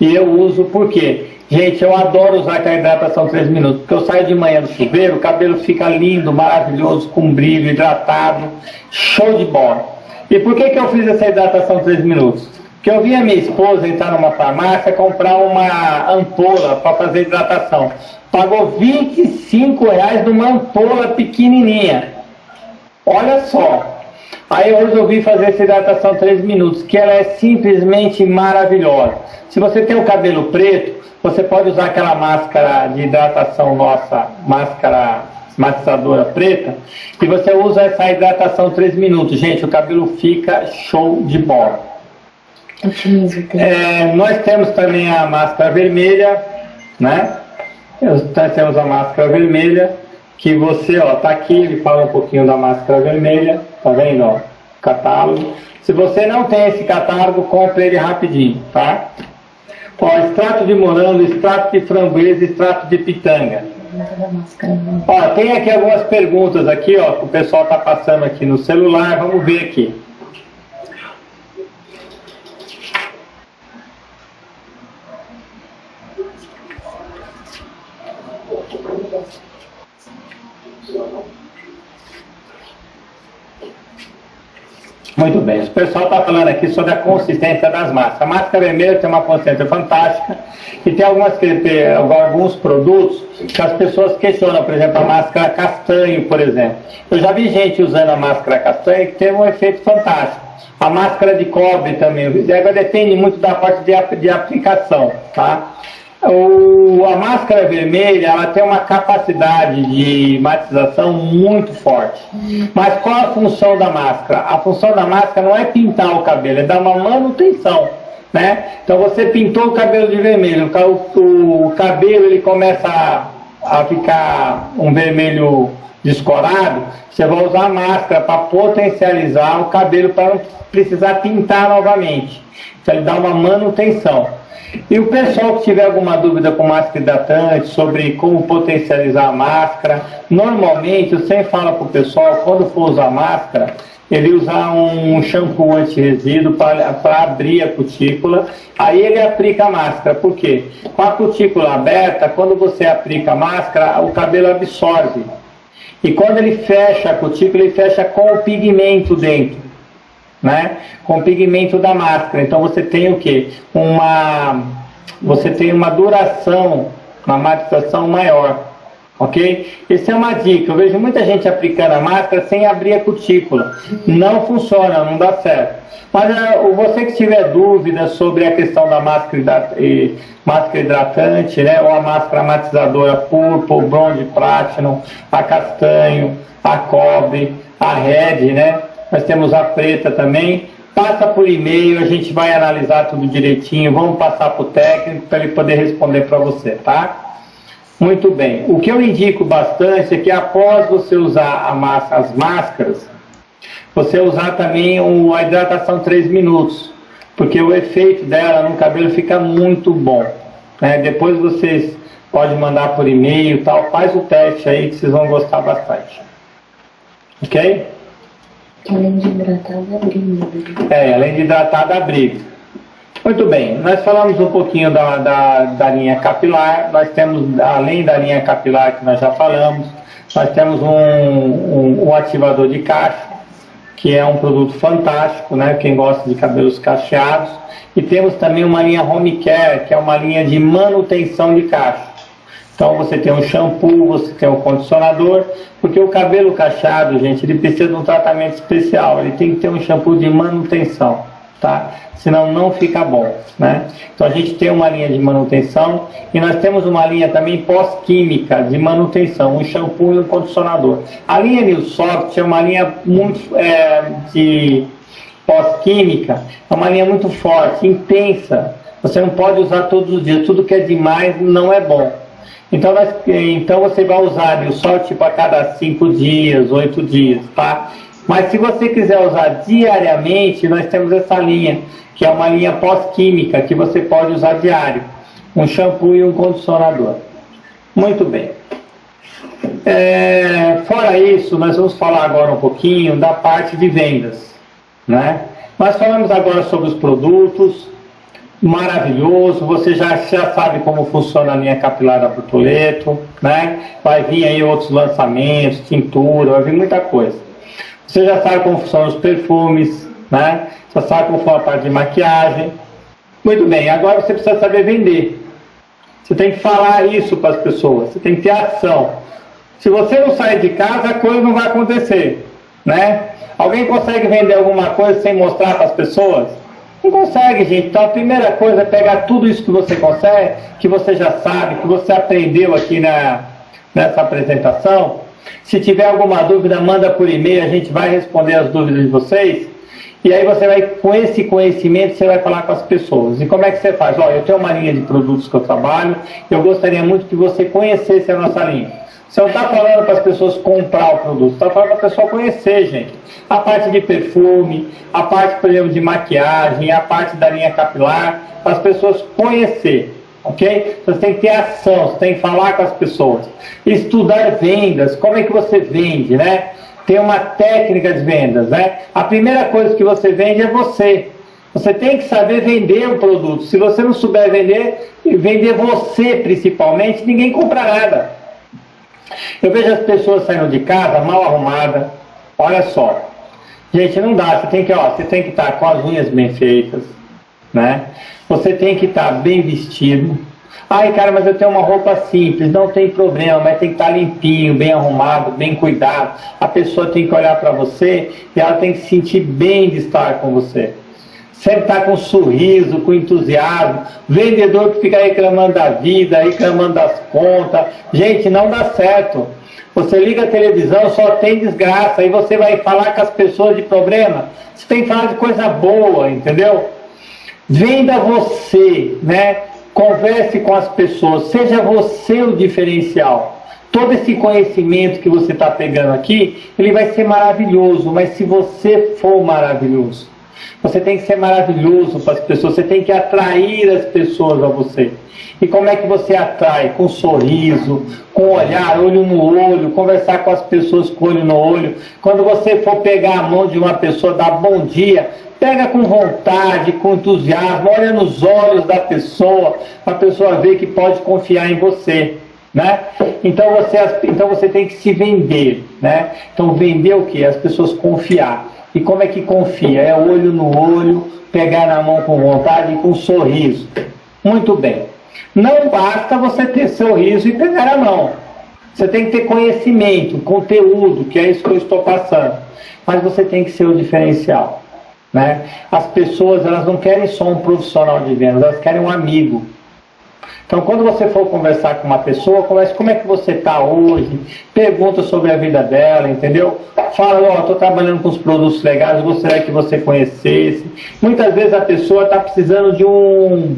e eu uso por quê? Gente, eu adoro usar aquela hidratação 3 minutos, porque eu saio de manhã do chuveiro, o cabelo fica lindo, maravilhoso, com brilho, hidratado, show de bola. E por que, que eu fiz essa hidratação 3 minutos? Porque eu vi a minha esposa entrar numa farmácia comprar uma ampola para fazer hidratação. Pagou 25 reais numa ampola pequenininha. Olha só. Aí eu resolvi fazer essa hidratação 3 minutos, que ela é simplesmente maravilhosa. Se você tem o cabelo preto, você pode usar aquela máscara de hidratação nossa, máscara matizadora preta, e você usa essa hidratação 3 minutos. Gente, o cabelo fica show de bola. É, nós temos também a máscara vermelha, né? Nós temos a máscara vermelha, que você, ó, tá aqui, ele fala um pouquinho da máscara vermelha, tá vendo, ó, catálogo. Se você não tem esse catálogo, compre ele rapidinho, tá? Ó, extrato de morango, extrato de framboesa, extrato de pitanga. Ó, tem aqui algumas perguntas aqui, ó, que o pessoal tá passando aqui no celular, vamos ver aqui. Muito bem, o pessoal está falando aqui sobre a consistência das máscaras. A máscara vermelha tem uma consistência fantástica e tem algumas, alguns produtos que as pessoas questionam, por exemplo, a máscara castanho, por exemplo. Eu já vi gente usando a máscara castanho que teve um efeito fantástico. A máscara de cobre também, agora depende muito da parte de, de aplicação, tá? O, a máscara vermelha ela tem uma capacidade de matização muito forte. Mas qual a função da máscara? A função da máscara não é pintar o cabelo, é dar uma manutenção. Né? Então você pintou o cabelo de vermelho, o, o cabelo ele começa a, a ficar um vermelho descorado, você vai usar a máscara para potencializar o cabelo para não precisar pintar novamente. Então ele dá uma manutenção. E o pessoal que tiver alguma dúvida com máscara hidratante sobre como potencializar a máscara, normalmente eu sempre falo para o pessoal, quando for usar máscara, ele usar um shampoo anti-resíduo para abrir a cutícula, aí ele aplica a máscara. Por quê? Com a cutícula aberta, quando você aplica a máscara, o cabelo absorve. E quando ele fecha a cutícula, ele fecha com o pigmento dentro né? Com pigmento da máscara. Então você tem o que? Uma, você tem uma duração, uma matização maior, ok? Essa é uma dica. Eu vejo muita gente aplicando a máscara sem abrir a cutícula. Não funciona, não dá certo. Mas eh, você que tiver dúvida sobre a questão da máscara, máscara hidratante, né? Ou a máscara matizadora purple, bronze platinum, a castanho, a cobre, a red, né? Nós temos a preta também. Passa por e-mail, a gente vai analisar tudo direitinho. Vamos passar para o técnico para ele poder responder para você, tá? Muito bem. O que eu indico bastante é que após você usar massa, as máscaras, você usar também a hidratação 3 minutos, porque o efeito dela no cabelo fica muito bom. né? Depois vocês podem mandar por e-mail tal, faz o teste aí que vocês vão gostar bastante. Ok? Além de hidratar, brilho. né? É, além de hidratar, brilho. Muito bem, nós falamos um pouquinho da, da, da linha capilar, nós temos, além da linha capilar que nós já falamos, nós temos um, um, um ativador de cacho, que é um produto fantástico, né? Quem gosta de cabelos cacheados. E temos também uma linha Home Care, que é uma linha de manutenção de cacho. Então você tem um shampoo, você tem um condicionador, porque o cabelo cacheado, gente, ele precisa de um tratamento especial, ele tem que ter um shampoo de manutenção. tá? Senão não fica bom, né? Então a gente tem uma linha de manutenção e nós temos uma linha também pós-química de manutenção, um shampoo e um condicionador. A linha New Soft é uma linha muito é, de pós-química, é uma linha muito forte, intensa. Você não pode usar todos os dias, tudo que é demais não é bom. Então, nós, então você vai usar o sol tipo a cada cinco dias, oito dias, tá? Mas se você quiser usar diariamente, nós temos essa linha, que é uma linha pós-química, que você pode usar diário. Um shampoo e um condicionador. Muito bem. É, fora isso, nós vamos falar agora um pouquinho da parte de vendas. Né? Nós falamos agora sobre os produtos, maravilhoso, você já, já sabe como funciona a linha capilar da Brutoleto, né? vai vir aí outros lançamentos, tintura, vai vir muita coisa. Você já sabe como funcionam os perfumes, né? Você sabe como funciona a parte de maquiagem. Muito bem, agora você precisa saber vender. Você tem que falar isso para as pessoas, você tem que ter ação. Se você não sair de casa, a coisa não vai acontecer, né? Alguém consegue vender alguma coisa sem mostrar para as pessoas? Não consegue, gente. Então a primeira coisa é pegar tudo isso que você consegue, que você já sabe, que você aprendeu aqui na, nessa apresentação, se tiver alguma dúvida, manda por e-mail, a gente vai responder as dúvidas de vocês. E aí você vai, com esse conhecimento, você vai falar com as pessoas. E como é que você faz? Olha, eu tenho uma linha de produtos que eu trabalho, eu gostaria muito que você conhecesse a nossa linha. Você não está falando para as pessoas comprar o produto, está falando para a pessoa conhecer, gente. A parte de perfume, a parte, por exemplo, de maquiagem, a parte da linha capilar, para as pessoas conhecer ok? Você tem que ter ação, você tem que falar com as pessoas. Estudar vendas, como é que você vende, né? Tem uma técnica de vendas, né? A primeira coisa que você vende é você. Você tem que saber vender o produto. Se você não souber vender, vender você principalmente, ninguém compra nada. Eu vejo as pessoas saindo de casa mal arrumadas. Olha só. Gente, não dá. Você tem que, ó, você tem que estar com as unhas bem feitas, né? Você tem que estar bem vestido. Ai, cara, mas eu tenho uma roupa simples. Não tem problema, mas tem que estar limpinho, bem arrumado, bem cuidado. A pessoa tem que olhar para você e ela tem que se sentir bem de estar com você. Sempre estar com sorriso, com entusiasmo. Vendedor que fica reclamando da vida, reclamando das contas. Gente, não dá certo. Você liga a televisão, só tem desgraça. Aí você vai falar com as pessoas de problema. Você tem que falar de coisa boa, entendeu? Venda você, né? Converse com as pessoas, seja você o diferencial. Todo esse conhecimento que você está pegando aqui, ele vai ser maravilhoso, mas se você for maravilhoso, você tem que ser maravilhoso para as pessoas, você tem que atrair as pessoas a você. E como é que você atrai? Com sorriso, com olhar, olho no olho, conversar com as pessoas com olho no olho. Quando você for pegar a mão de uma pessoa, dar bom dia, Pega com vontade, com entusiasmo, olha nos olhos da pessoa, para a pessoa ver que pode confiar em você. Né? Então, você, então você tem que se vender. Né? Então vender o que? As pessoas confiar. E como é que confia? É olho no olho, pegar na mão com vontade e com sorriso. Muito bem. Não basta você ter sorriso e pegar a mão. Você tem que ter conhecimento, conteúdo, que é isso que eu estou passando. Mas você tem que ser o diferencial. Né? As pessoas elas não querem só um profissional de vendas, elas querem um amigo. Então, quando você for conversar com uma pessoa, converse como é que você está hoje, pergunta sobre a vida dela, entendeu? Fala, ó, oh, estou trabalhando com os produtos legais, gostaria que você conhecesse. Muitas vezes a pessoa está precisando de um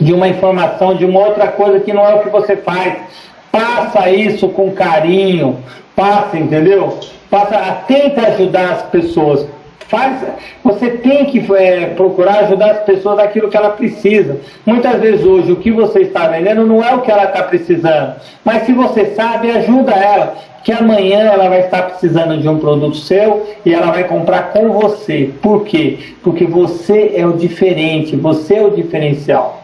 de uma informação, de uma outra coisa que não é o que você faz. Passa isso com carinho, passa, entendeu? Passa, tenta ajudar as pessoas Faz, você tem que é, procurar ajudar as pessoas naquilo que ela precisa. Muitas vezes hoje o que você está vendendo não é o que ela está precisando, mas se você sabe, ajuda ela, que amanhã ela vai estar precisando de um produto seu e ela vai comprar com você. Por quê? Porque você é o diferente, você é o diferencial.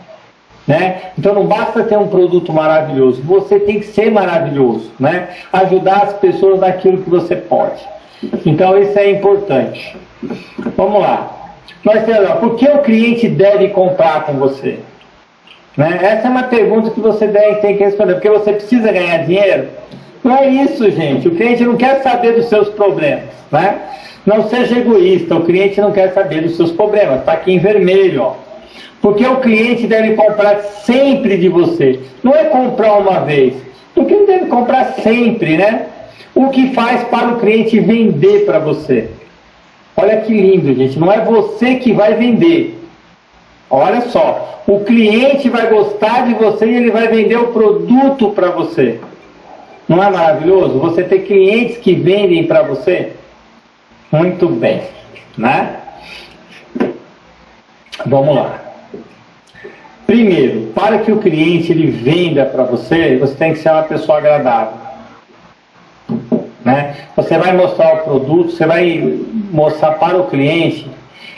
Né? Então não basta ter um produto maravilhoso, você tem que ser maravilhoso, né? ajudar as pessoas naquilo que você pode. Então isso é importante. Vamos lá. Temos, por que o cliente deve comprar com você? Né? Essa é uma pergunta que você deve, tem que responder. Porque você precisa ganhar dinheiro? Não é isso, gente. O cliente não quer saber dos seus problemas, né? Não seja egoísta, o cliente não quer saber dos seus problemas. Está aqui em vermelho, ó. Porque o cliente deve comprar sempre de você. Não é comprar uma vez. Porque ele deve comprar sempre, né? O que faz para o cliente vender para você. Olha que lindo, gente. Não é você que vai vender. Olha só. O cliente vai gostar de você e ele vai vender o produto para você. Não é maravilhoso? Você ter clientes que vendem para você? Muito bem, né? Vamos lá. Primeiro, para que o cliente ele venda para você, você tem que ser uma pessoa agradável. Né? Você vai mostrar o produto, você vai mostrar para o cliente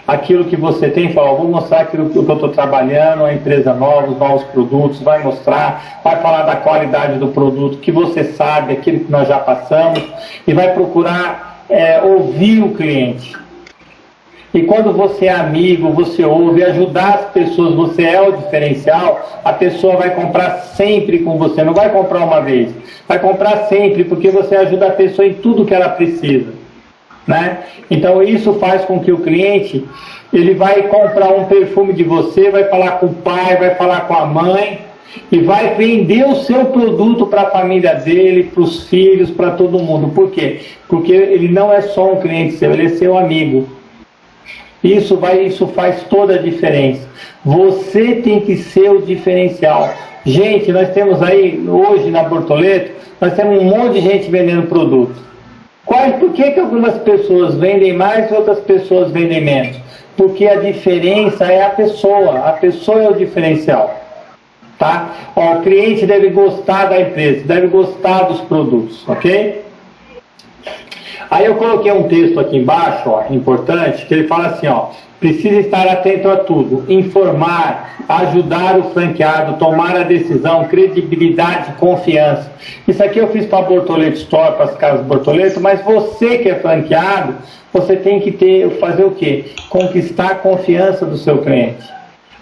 aquilo que você tem, fala, vou mostrar aquilo que eu estou trabalhando, a empresa nova, os novos produtos, vai mostrar, vai falar da qualidade do produto, que você sabe, aquilo que nós já passamos, e vai procurar é, ouvir o cliente. E quando você é amigo, você ouve, ajudar as pessoas, você é o diferencial, a pessoa vai comprar sempre com você, não vai comprar uma vez, vai comprar sempre, porque você ajuda a pessoa em tudo que ela precisa. Né? Então isso faz com que o cliente ele vai comprar um perfume de você, vai falar com o pai, vai falar com a mãe e vai vender o seu produto para a família dele, para os filhos, para todo mundo. Por quê? Porque ele não é só um cliente seu, ele é seu amigo. Isso, vai, isso faz toda a diferença. Você tem que ser o diferencial. Gente, nós temos aí, hoje na Bortoleto, nós temos um monte de gente vendendo produto. Qual, por que, que algumas pessoas vendem mais e outras pessoas vendem menos? Porque a diferença é a pessoa, a pessoa é o diferencial. Tá? Ó, o cliente deve gostar da empresa, deve gostar dos produtos, ok? Aí eu coloquei um texto aqui embaixo, ó, importante, que ele fala assim, ó, precisa estar atento a tudo, informar, ajudar o franqueado, tomar a decisão, credibilidade, confiança. Isso aqui eu fiz para a Bortoleto Store, para as casas Bortoleto, mas você que é franqueado, você tem que ter, fazer o quê? Conquistar a confiança do seu cliente,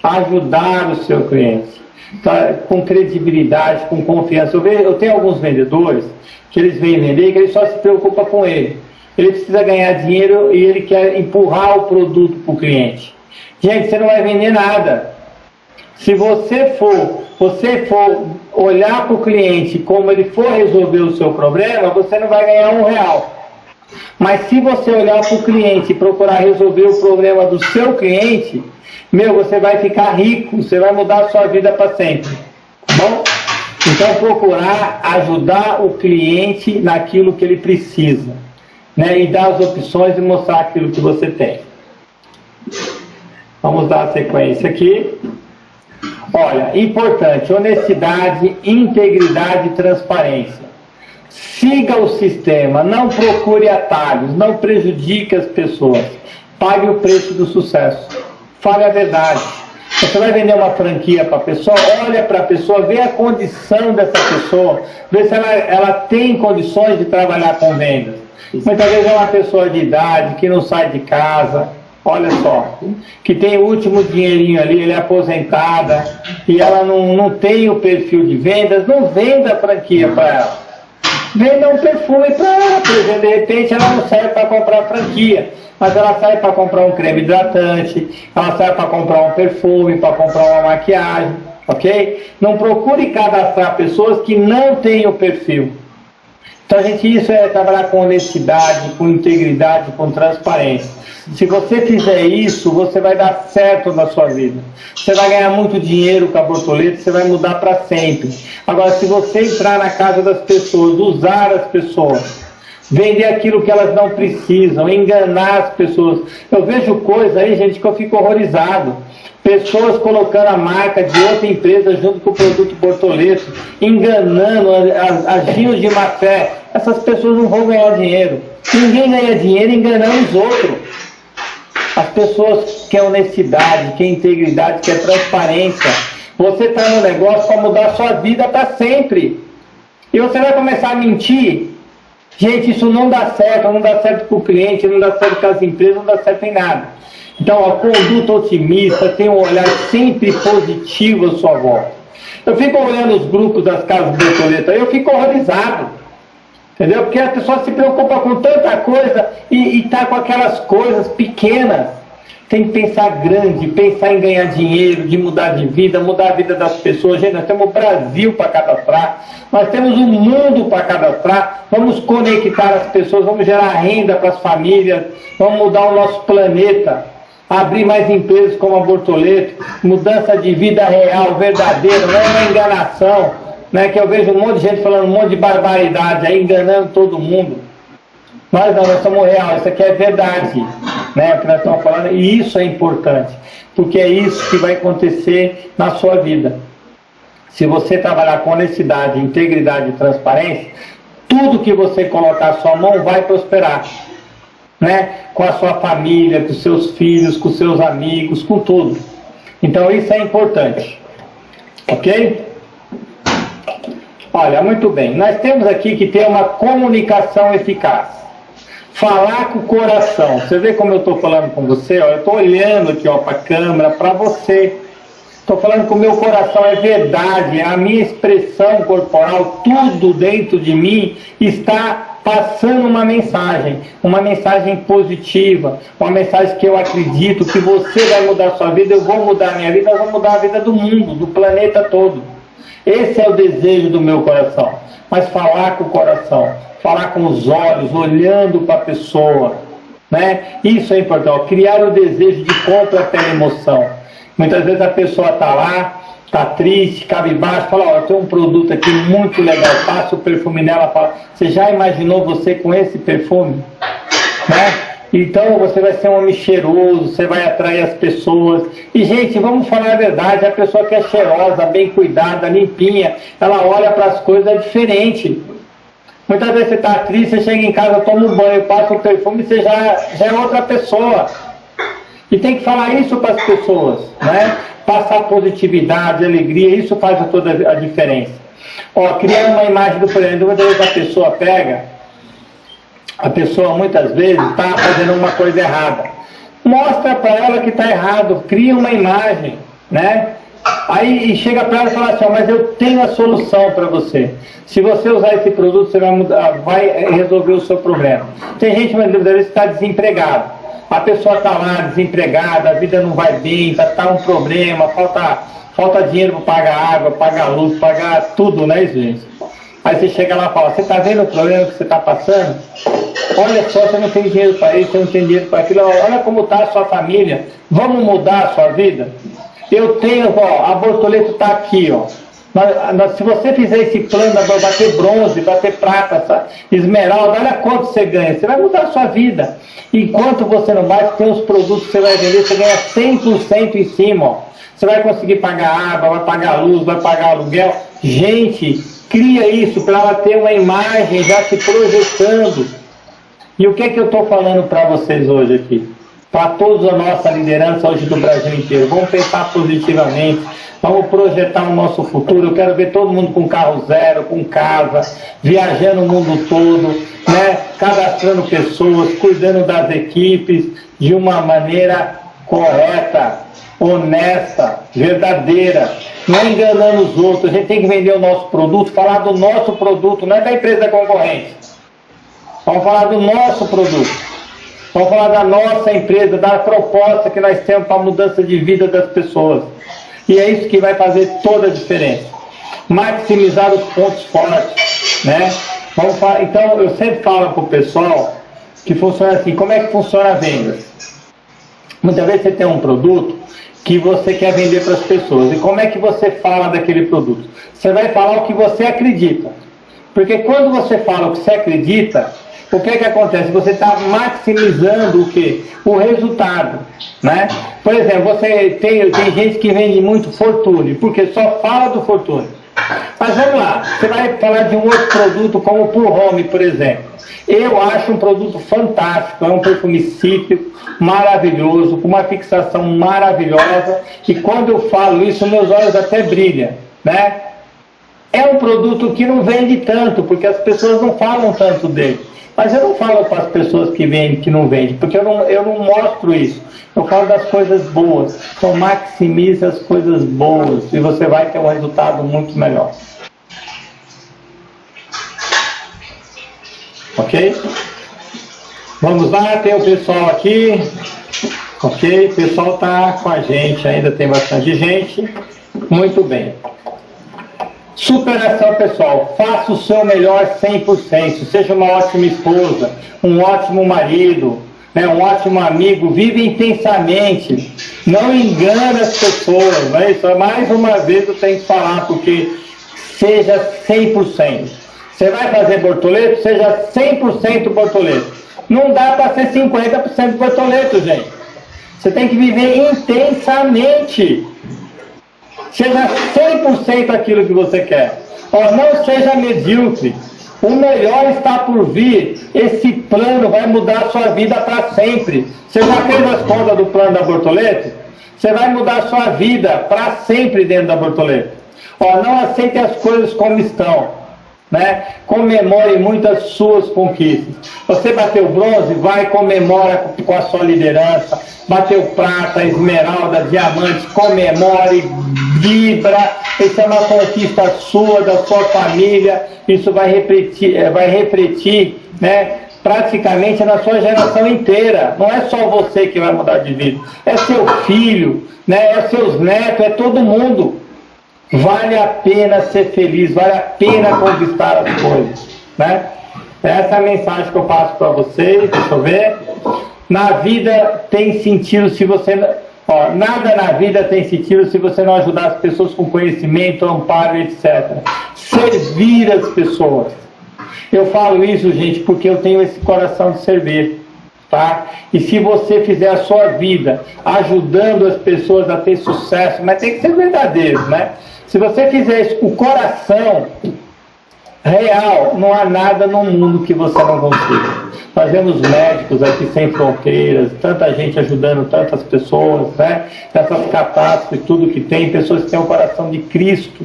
ajudar o seu cliente, tá? com credibilidade, com confiança. Eu, vejo, eu tenho alguns vendedores que eles vêm vender, que ele só se preocupa com ele. Ele precisa ganhar dinheiro e ele quer empurrar o produto para o cliente. Gente, você não vai vender nada. Se você for, você for olhar para o cliente como ele for resolver o seu problema, você não vai ganhar um real. Mas se você olhar para o cliente e procurar resolver o problema do seu cliente, meu, você vai ficar rico, você vai mudar a sua vida para sempre. Tá bom? Então, procurar ajudar o cliente naquilo que ele precisa. Né? E dar as opções e mostrar aquilo que você tem. Vamos dar a sequência aqui. Olha, importante, honestidade, integridade e transparência. Siga o sistema, não procure atalhos, não prejudique as pessoas. Pague o preço do sucesso. Fale a verdade. Você vai vender uma franquia para a pessoa, olha para a pessoa, vê a condição dessa pessoa, vê se ela, ela tem condições de trabalhar com vendas. Muitas vezes é uma pessoa de idade que não sai de casa, olha só, que tem o último dinheirinho ali, ele é aposentada e ela não, não tem o perfil de vendas, não venda a franquia para ela. Venda um perfume para ela, por exemplo, de repente ela não serve para comprar franquia mas ela sai para comprar um creme hidratante, ela sai para comprar um perfume, para comprar uma maquiagem, ok? Não procure cadastrar pessoas que não têm o perfil. Então, a gente, isso é trabalhar com honestidade, com integridade, com transparência. Se você fizer isso, você vai dar certo na sua vida. Você vai ganhar muito dinheiro com a borboleta, você vai mudar para sempre. Agora, se você entrar na casa das pessoas, usar as pessoas, vender aquilo que elas não precisam, enganar as pessoas. Eu vejo coisa aí, gente, que eu fico horrorizado. Pessoas colocando a marca de outra empresa junto com o produto Bortoleto, enganando, agindo de má fé. Essas pessoas não vão ganhar dinheiro. Ninguém ganha dinheiro enganando os outros. As pessoas querem honestidade, querem integridade, querem transparência. Você está no negócio para mudar a sua vida para sempre. E você vai começar a mentir Gente, isso não dá certo, não dá certo para o cliente, não dá certo com as empresas, não dá certo em nada. Então, a conduta otimista tem um olhar sempre positivo à sua volta. Eu fico olhando os grupos das casas borboleta, eu fico horrorizado. Entendeu? Porque a pessoa se preocupa com tanta coisa e está com aquelas coisas pequenas. Tem que pensar grande, pensar em ganhar dinheiro, de mudar de vida, mudar a vida das pessoas. Gente, nós temos o Brasil para cadastrar, nós temos o mundo para cadastrar. Vamos conectar as pessoas, vamos gerar renda para as famílias, vamos mudar o nosso planeta, abrir mais empresas como a Bortoleto, mudança de vida real, verdadeira, não é uma enganação. Né, que eu vejo um monte de gente falando um monte de barbaridade aí, enganando todo mundo. Nós não, nós somos real, isso aqui é verdade né, que nós estamos falando, e isso é importante, porque é isso que vai acontecer na sua vida. Se você trabalhar com honestidade, integridade e transparência, tudo que você colocar a sua mão vai prosperar. Né? Com a sua família, com seus filhos, com seus amigos, com tudo. Então isso é importante. Ok? Olha, muito bem. Nós temos aqui que ter uma comunicação eficaz falar com o coração. Você vê como eu estou falando com você? Ó, eu estou olhando aqui para a câmera, para você. Estou falando com o meu coração, é verdade, a minha expressão corporal, tudo dentro de mim está passando uma mensagem, uma mensagem positiva, uma mensagem que eu acredito que você vai mudar a sua vida, eu vou mudar a minha vida, eu vou mudar a vida do mundo, do planeta todo. Esse é o desejo do meu coração. Mas falar com o coração, falar com os olhos, olhando para a pessoa. Né? Isso é importante, criar o desejo de compra pela emoção. Muitas vezes a pessoa está lá, está triste, cabisbaixo, fala, ó, tem um produto aqui muito legal, passa o perfume nela, fala, você já imaginou você com esse perfume? Né? Então você vai ser um homem cheiroso, você vai atrair as pessoas. E gente, vamos falar a verdade, a pessoa que é cheirosa, bem cuidada, limpinha, ela olha para as coisas diferente. Muitas vezes você está triste, você chega em casa, toma um banho, passa um perfume, você já, já é outra pessoa. E tem que falar isso para as pessoas, né? Passar positividade, alegria, isso faz toda a diferença. Ó, criar uma imagem do presente, muitas vezes a pessoa pega, a pessoa muitas vezes está fazendo uma coisa errada. Mostra para ela que está errado, cria uma imagem, né? Aí chega para ela e fala assim, mas eu tenho a solução para você. Se você usar esse produto, você vai, mudar, vai resolver o seu problema. Tem gente, mas que está desempregado. A pessoa está lá desempregada, a vida não vai bem, está tá um problema, falta, falta dinheiro para pagar água, pagar luz, pagar tudo, né, gente? Aí você chega lá e fala, você está vendo o problema que você está passando? Olha só, você não tem dinheiro para isso, você não tem dinheiro para aquilo, olha como está a sua família, vamos mudar a sua vida? Eu tenho, ó, a Bortoleto está aqui, ó. Se você fizer esse plano, vai ter bronze, vai ter prata, esmeralda, olha quanto você ganha. Você vai mudar a sua vida. Enquanto você não vai, tem os produtos que você vai vender, você ganha 100% em cima. Ó. Você vai conseguir pagar água, vai pagar luz, vai pagar aluguel. Gente, cria isso para ela ter uma imagem já se projetando. E o que é que eu estou falando para vocês hoje aqui? Para toda a nossa liderança hoje do Brasil inteiro. Vamos pensar positivamente, vamos projetar o nosso futuro. Eu quero ver todo mundo com carro zero, com casa, viajando o mundo todo, né? cadastrando pessoas, cuidando das equipes de uma maneira correta, honesta, verdadeira, não enganando os outros. A gente tem que vender o nosso produto, falar do nosso produto, não é da empresa concorrente. Vamos falar do nosso produto. Vamos falar da nossa empresa, da proposta que nós temos para a mudança de vida das pessoas. E é isso que vai fazer toda a diferença. Maximizar os pontos fortes. Né? Vamos falar, então, eu sempre falo para o pessoal que funciona assim. Como é que funciona a venda? Muitas vezes você tem um produto que você quer vender para as pessoas. E como é que você fala daquele produto? Você vai falar o que você acredita. Porque quando você fala o que você acredita, o que é que acontece? Você está maximizando o que? O resultado. Né? Por exemplo, você tem, tem gente que vende muito Fortune, porque só fala do Fortune. Mas vamos lá, você vai falar de um outro produto como o Pure Home, por exemplo. Eu acho um produto fantástico, é um perfume cítrico, maravilhoso, com uma fixação maravilhosa, e quando eu falo isso, meus olhos até brilham, né? É um produto que não vende tanto, porque as pessoas não falam tanto dele. Mas eu não falo para as pessoas que vendem, que não vendem, porque eu não, eu não mostro isso. Eu falo das coisas boas. Então maximize as coisas boas e você vai ter um resultado muito melhor. ok? Vamos lá, tem o pessoal aqui, ok? O pessoal está com a gente, ainda tem bastante gente. Muito bem. Superação, pessoal. Faça o seu melhor 100%. Seja uma ótima esposa, um ótimo marido, né, um ótimo amigo. Vive intensamente. Não engane as pessoas. Né? Isso, mais uma vez eu tenho que falar, porque seja 100%. Você vai fazer bortoleto? Seja 100% bortoleto. Não dá para ser 50% bortoleto, gente. Você tem que viver intensamente. Seja 100% aquilo que você quer. Ó, não seja medíocre. O melhor está por vir. Esse plano vai mudar a sua vida para sempre. Você já fez as contas do plano da Bortoleto? Você vai mudar a sua vida para sempre dentro da Bortoleto. Ó, não aceite as coisas como estão. Né? Comemore muitas suas conquistas. Você bateu bronze, vai comemora com a sua liderança. Bateu prata, esmeralda, diamante, comemore, vibra. Isso é uma conquista sua, da sua família. Isso vai refletir, eh, vai refletir né, praticamente na sua geração inteira. Não é só você que vai mudar de vida, é seu filho, né, é seus netos, é todo mundo. Vale a pena ser feliz, vale a pena conquistar as coisas. Né? Essa é a mensagem que eu passo para vocês, deixa eu ver. Na vida tem sentido se você. Ó, nada na vida tem sentido se você não ajudar as pessoas com conhecimento, amparo, etc. Servir as pessoas. Eu falo isso, gente, porque eu tenho esse coração de servir. Tá? E se você fizer a sua vida ajudando as pessoas a ter sucesso, mas tem que ser verdadeiro, né? Se você fizer isso o coração real, não há nada no mundo que você não consiga. Nós médicos aqui sem fronteiras, tanta gente ajudando tantas pessoas, né? Essas catástrofes, tudo que tem, pessoas que têm o coração de Cristo,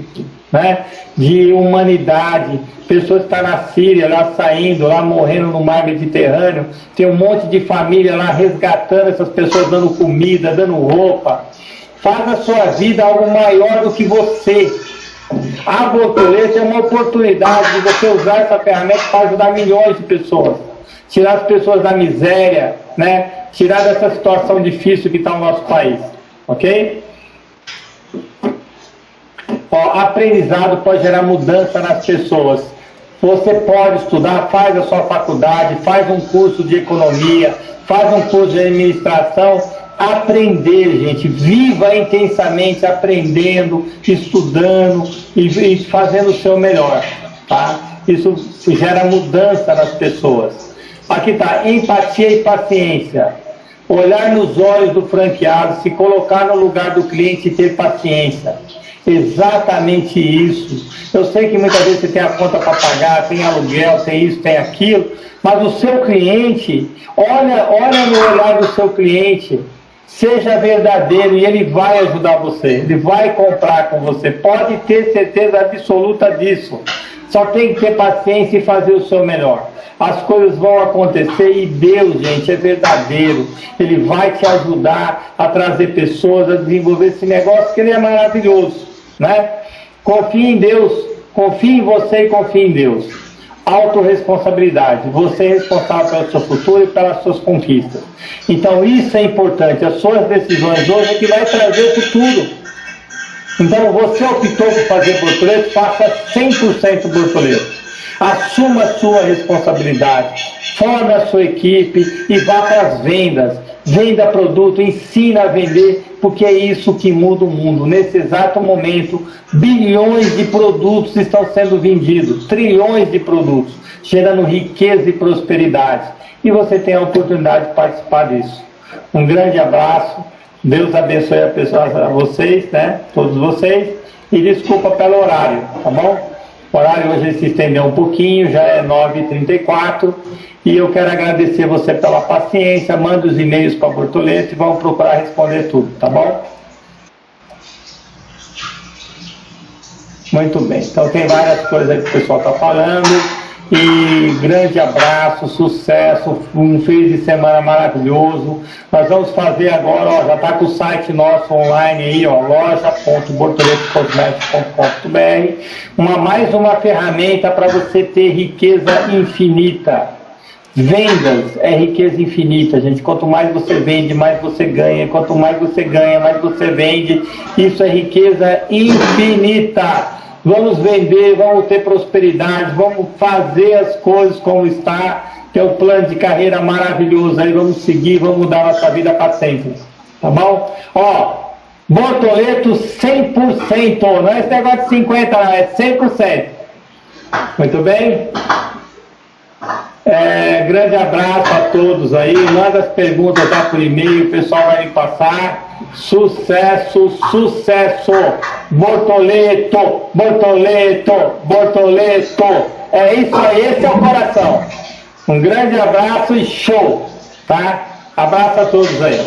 né? De humanidade, pessoas que estão na Síria, lá saindo, lá morrendo no mar Mediterrâneo, tem um monte de família lá resgatando essas pessoas, dando comida, dando roupa, Faz a sua vida algo maior do que você. A borboleta é uma oportunidade de você usar essa ferramenta para ajudar milhões de pessoas. Tirar as pessoas da miséria, né? tirar dessa situação difícil que está no nosso país. Ok? Ó, aprendizado pode gerar mudança nas pessoas. Você pode estudar, faz a sua faculdade, faz um curso de economia, faz um curso de administração aprender, gente. Viva intensamente aprendendo, estudando e, e fazendo o seu melhor, tá? Isso gera mudança nas pessoas. Aqui está, empatia e paciência. Olhar nos olhos do franqueado, se colocar no lugar do cliente e ter paciência. Exatamente isso. Eu sei que muitas vezes você tem a conta para pagar, tem aluguel, tem isso, tem aquilo, mas o seu cliente, olha, olha no olhar do seu cliente Seja verdadeiro e ele vai ajudar você, ele vai comprar com você. Pode ter certeza absoluta disso. Só tem que ter paciência e fazer o seu melhor. As coisas vão acontecer e Deus, gente, é verdadeiro. Ele vai te ajudar a trazer pessoas, a desenvolver esse negócio que ele é maravilhoso, né? Confie em Deus, confie em você e confie em Deus autorresponsabilidade. Você é responsável pelo seu futuro e pelas suas conquistas. Então isso é importante. As suas decisões hoje é que vai trazer o futuro. Então você optou por fazer bortoleto, faça 100% bortoleto. Assuma a sua responsabilidade, forme a sua equipe e vá para as vendas. Venda produto, ensina a vender, porque é isso que muda o mundo. Nesse exato momento, bilhões de produtos estão sendo vendidos, trilhões de produtos, gerando riqueza e prosperidade. E você tem a oportunidade de participar disso. Um grande abraço, Deus abençoe a, pessoa, a vocês, né? Todos vocês, e desculpa pelo horário, tá bom? O horário hoje se estendeu um pouquinho, já é 9h34 e eu quero agradecer você pela paciência. Manda os e-mails para Bortoleto e vamos procurar responder tudo, tá bom? Muito bem, então tem várias coisas que o pessoal está falando. E grande abraço, sucesso, um fim de semana maravilhoso. Nós vamos fazer agora, ó, já está com o site nosso online aí, ó, uma mais uma ferramenta para você ter riqueza infinita Vendas é riqueza infinita, gente. Quanto mais você vende, mais você ganha. Quanto mais você ganha, mais você vende. Isso é riqueza infinita. Vamos vender, vamos ter prosperidade, vamos fazer as coisas como está, que é o plano de carreira maravilhoso. Aí vamos seguir, vamos mudar nossa vida para sempre. Tá bom? Ó, Bortoleto 100%, não é esse negócio de 50, não, é 100%. Muito bem? É, grande abraço a todos aí. Manda as perguntas lá por e-mail, o pessoal vai me passar. Sucesso, sucesso! Bortoleto, Bortoleto, Bortoleto. É isso aí, esse é o coração. Um grande abraço e show, tá? Abraço a todos aí.